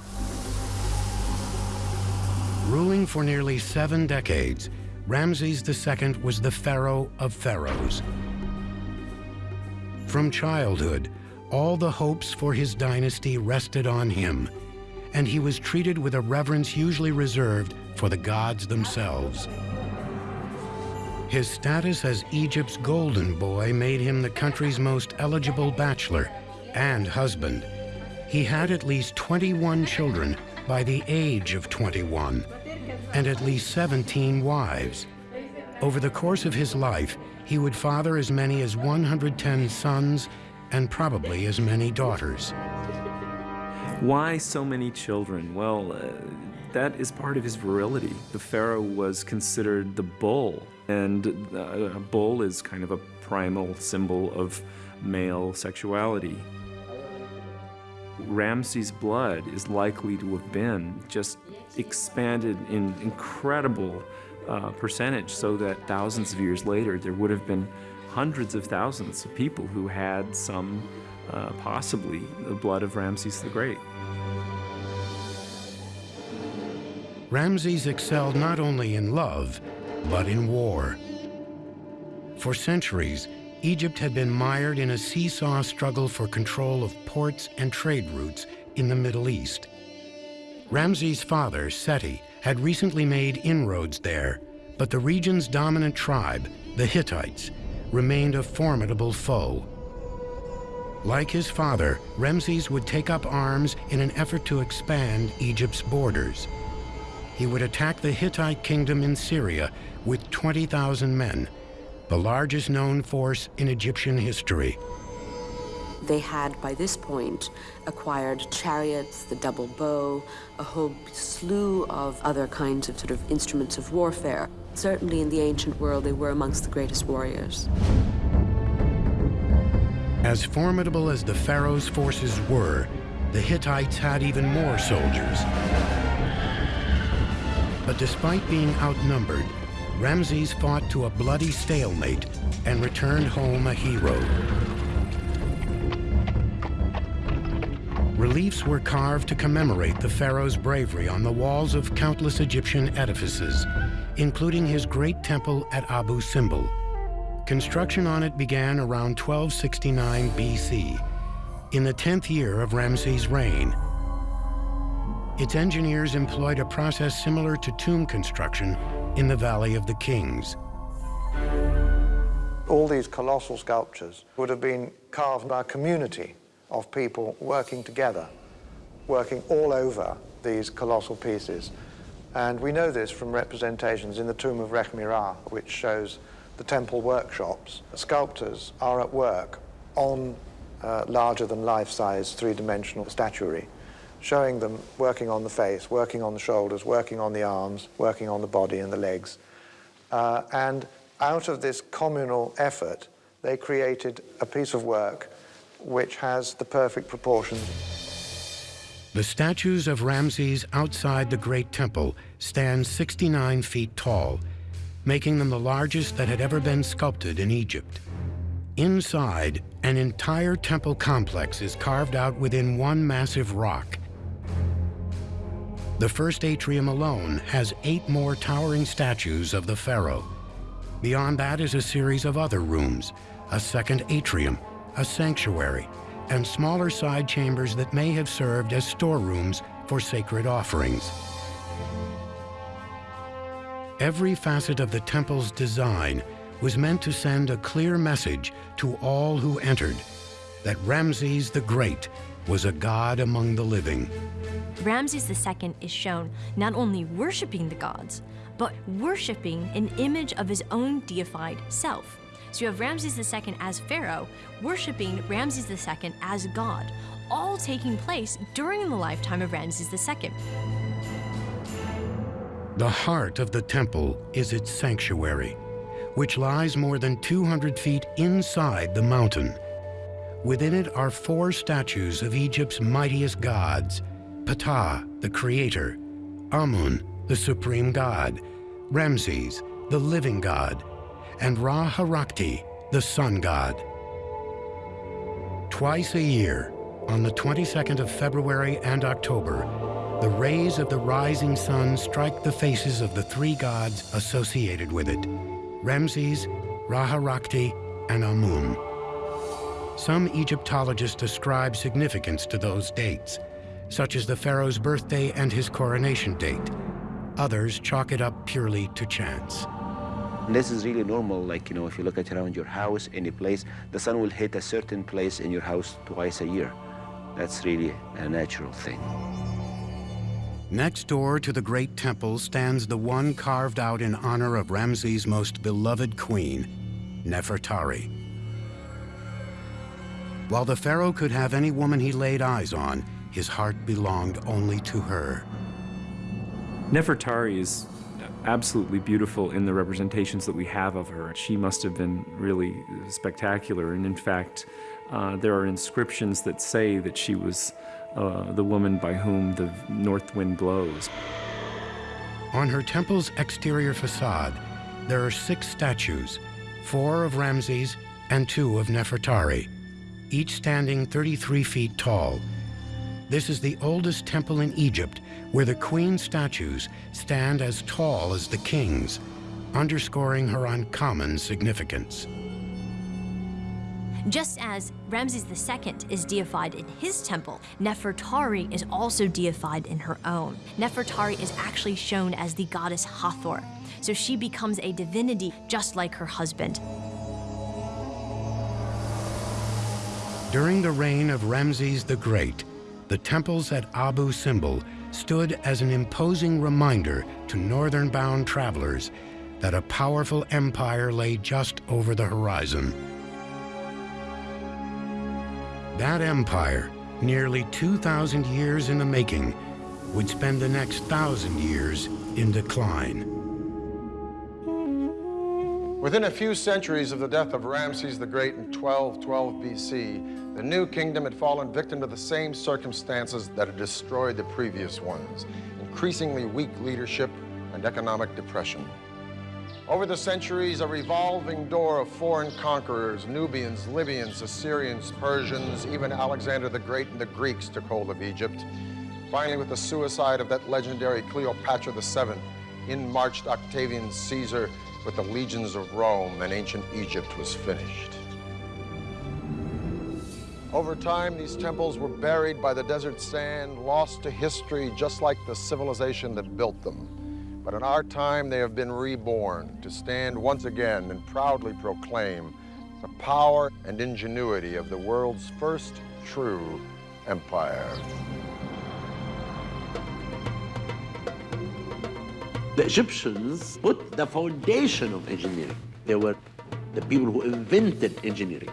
Ruling for nearly seven decades, Ramses II was the pharaoh of pharaohs. From childhood, all the hopes for his dynasty rested on him, and he was treated with a reverence usually reserved for the gods themselves. His status as Egypt's golden boy made him the country's most eligible bachelor and husband. He had at least 21 children by the age of 21 and at least 17 wives. Over the course of his life, he would father as many as 110 sons and probably as many daughters. Why so many children? Well, uh, that is part of his virility. The pharaoh was considered the bull, and uh, a bull is kind of a primal symbol of male sexuality. Ramses' blood is likely to have been just expanded in incredible uh, percentage so that thousands of years later there would have been hundreds of thousands of people who had some, uh, possibly, the blood of Ramses the Great. Ramses excelled not only in love, but in war. For centuries, Egypt had been mired in a seesaw struggle for control of ports and trade routes in the Middle East. Ramses' father, Seti, had recently made inroads there, but the region's dominant tribe, the Hittites, remained a formidable foe. Like his father, Ramses would take up arms in an effort to expand Egypt's borders. He would attack the Hittite kingdom in Syria with 20,000 men, the largest known force in Egyptian history. They had, by this point, acquired chariots, the double bow, a whole slew of other kinds of sort of instruments of warfare. Certainly in the ancient world, they were amongst the greatest warriors. As formidable as the pharaoh's forces were, the Hittites had even more soldiers. But despite being outnumbered, Ramses fought to a bloody stalemate and returned home a hero. Reliefs were carved to commemorate the pharaoh's bravery on the walls of countless Egyptian edifices, including his great temple at Abu Simbel. Construction on it began around 1269 BC, in the 10th year of Ramses' reign. its engineers employed a process similar to tomb construction in the Valley of the Kings. All these colossal sculptures would have been carved by a community of people working together, working all over these colossal pieces. And we know this from representations in the tomb of Rekhmira, which shows the temple workshops. Sculptors are at work on uh, larger than life-size three-dimensional statuary, showing them working on the face, working on the shoulders, working on the arms, working on the body and the legs. Uh, and out of this communal effort, they created a piece of work which has the perfect proportions. The statues of Ramses outside the Great Temple stand 69 feet tall, making them the largest that had ever been sculpted in Egypt. Inside, an entire temple complex is carved out within one massive rock. The first atrium alone has eight more towering statues of the pharaoh. Beyond that is a series of other rooms, a second atrium, a sanctuary, and smaller side chambers that may have served as storerooms for sacred offerings. Every facet of the temple's design was meant to send a clear message to all who entered that Ramses the Great was a god among the living. Ramses II is shown not only worshiping the gods, but worshiping an image of his own deified self. So you have Ramses II as pharaoh, worshiping Ramses II as god, all taking place during the lifetime of Ramses II. The heart of the temple is its sanctuary, which lies more than 200 feet inside the mountain. Within it are four statues of Egypt's mightiest gods, Ptah, the creator, Amun, the supreme god, Ramses, the living god, and Ra-Harakti, the sun god. Twice a year, on the 22nd of February and October, the rays of the rising sun strike the faces of the three gods associated with it, Ramses, Ra-Harakti, and Amun. Some Egyptologists ascribe significance to those dates, such as the pharaoh's birthday and his coronation date, Others chalk it up purely to chance. This is really normal, like, you know, if you look at around your house, any place, the sun will hit a certain place in your house twice a year. That's really a natural thing. Next door to the great temple stands the one carved out in honor of Ramses' most beloved queen, Nefertari. While the pharaoh could have any woman he laid eyes on, his heart belonged only to her. Nefertari is absolutely beautiful in the representations that we have of her. She must have been really spectacular, and in fact, uh, there are inscriptions that say that she was uh, the woman by whom the north wind blows. On her temple's exterior facade, there are six statues, four of Ramses and two of Nefertari, each standing 33 feet tall. This is the oldest temple in Egypt where the queen statues stand as tall as the king's, underscoring her uncommon significance. Just as Ramses II is deified in his temple, Nefertari is also deified in her own. Nefertari is actually shown as the goddess Hathor, so she becomes a divinity just like her husband. During the reign of Ramses the Great, the temples at Abu Simbel stood as an imposing reminder to northern-bound travelers that a powerful empire lay just over the horizon. That empire, nearly 2,000 years in the making, would spend the next thousand years in decline. Within a few centuries of the death of Ramses the Great in 1212 BC, the new kingdom had fallen victim to the same circumstances that had destroyed the previous ones, increasingly weak leadership and economic depression. Over the centuries, a revolving door of foreign conquerors, Nubians, Libyans, Assyrians, Persians, even Alexander the Great and the Greeks took hold of Egypt. Finally, with the suicide of that legendary Cleopatra VII, in marched Octavian Caesar with the legions of Rome and ancient Egypt was finished. Over time, these temples were buried by the desert sand, lost to history, just like the civilization that built them. But in our time, they have been reborn to stand once again and proudly proclaim the power and ingenuity of the world's first true empire. The Egyptians put the foundation of engineering. They were the people who invented engineering.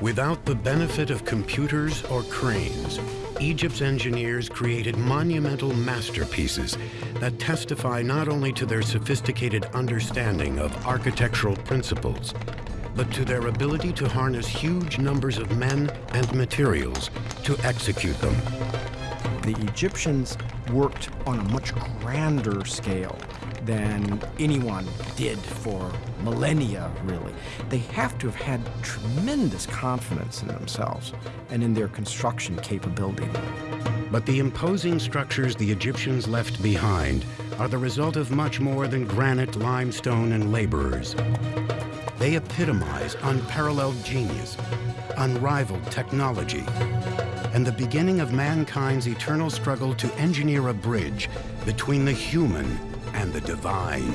Without the benefit of computers or cranes, Egypt's engineers created monumental masterpieces that testify not only to their sophisticated understanding of architectural principles, but to their ability to harness huge numbers of men and materials to execute them. The Egyptians worked on a much grander scale than anyone did for millennia, really. They have to have had tremendous confidence in themselves and in their construction capability. But the imposing structures the Egyptians left behind are the result of much more than granite, limestone, and laborers. They epitomize unparalleled genius, unrivaled technology, and the beginning of mankind's eternal struggle to engineer a bridge between the human and the divine.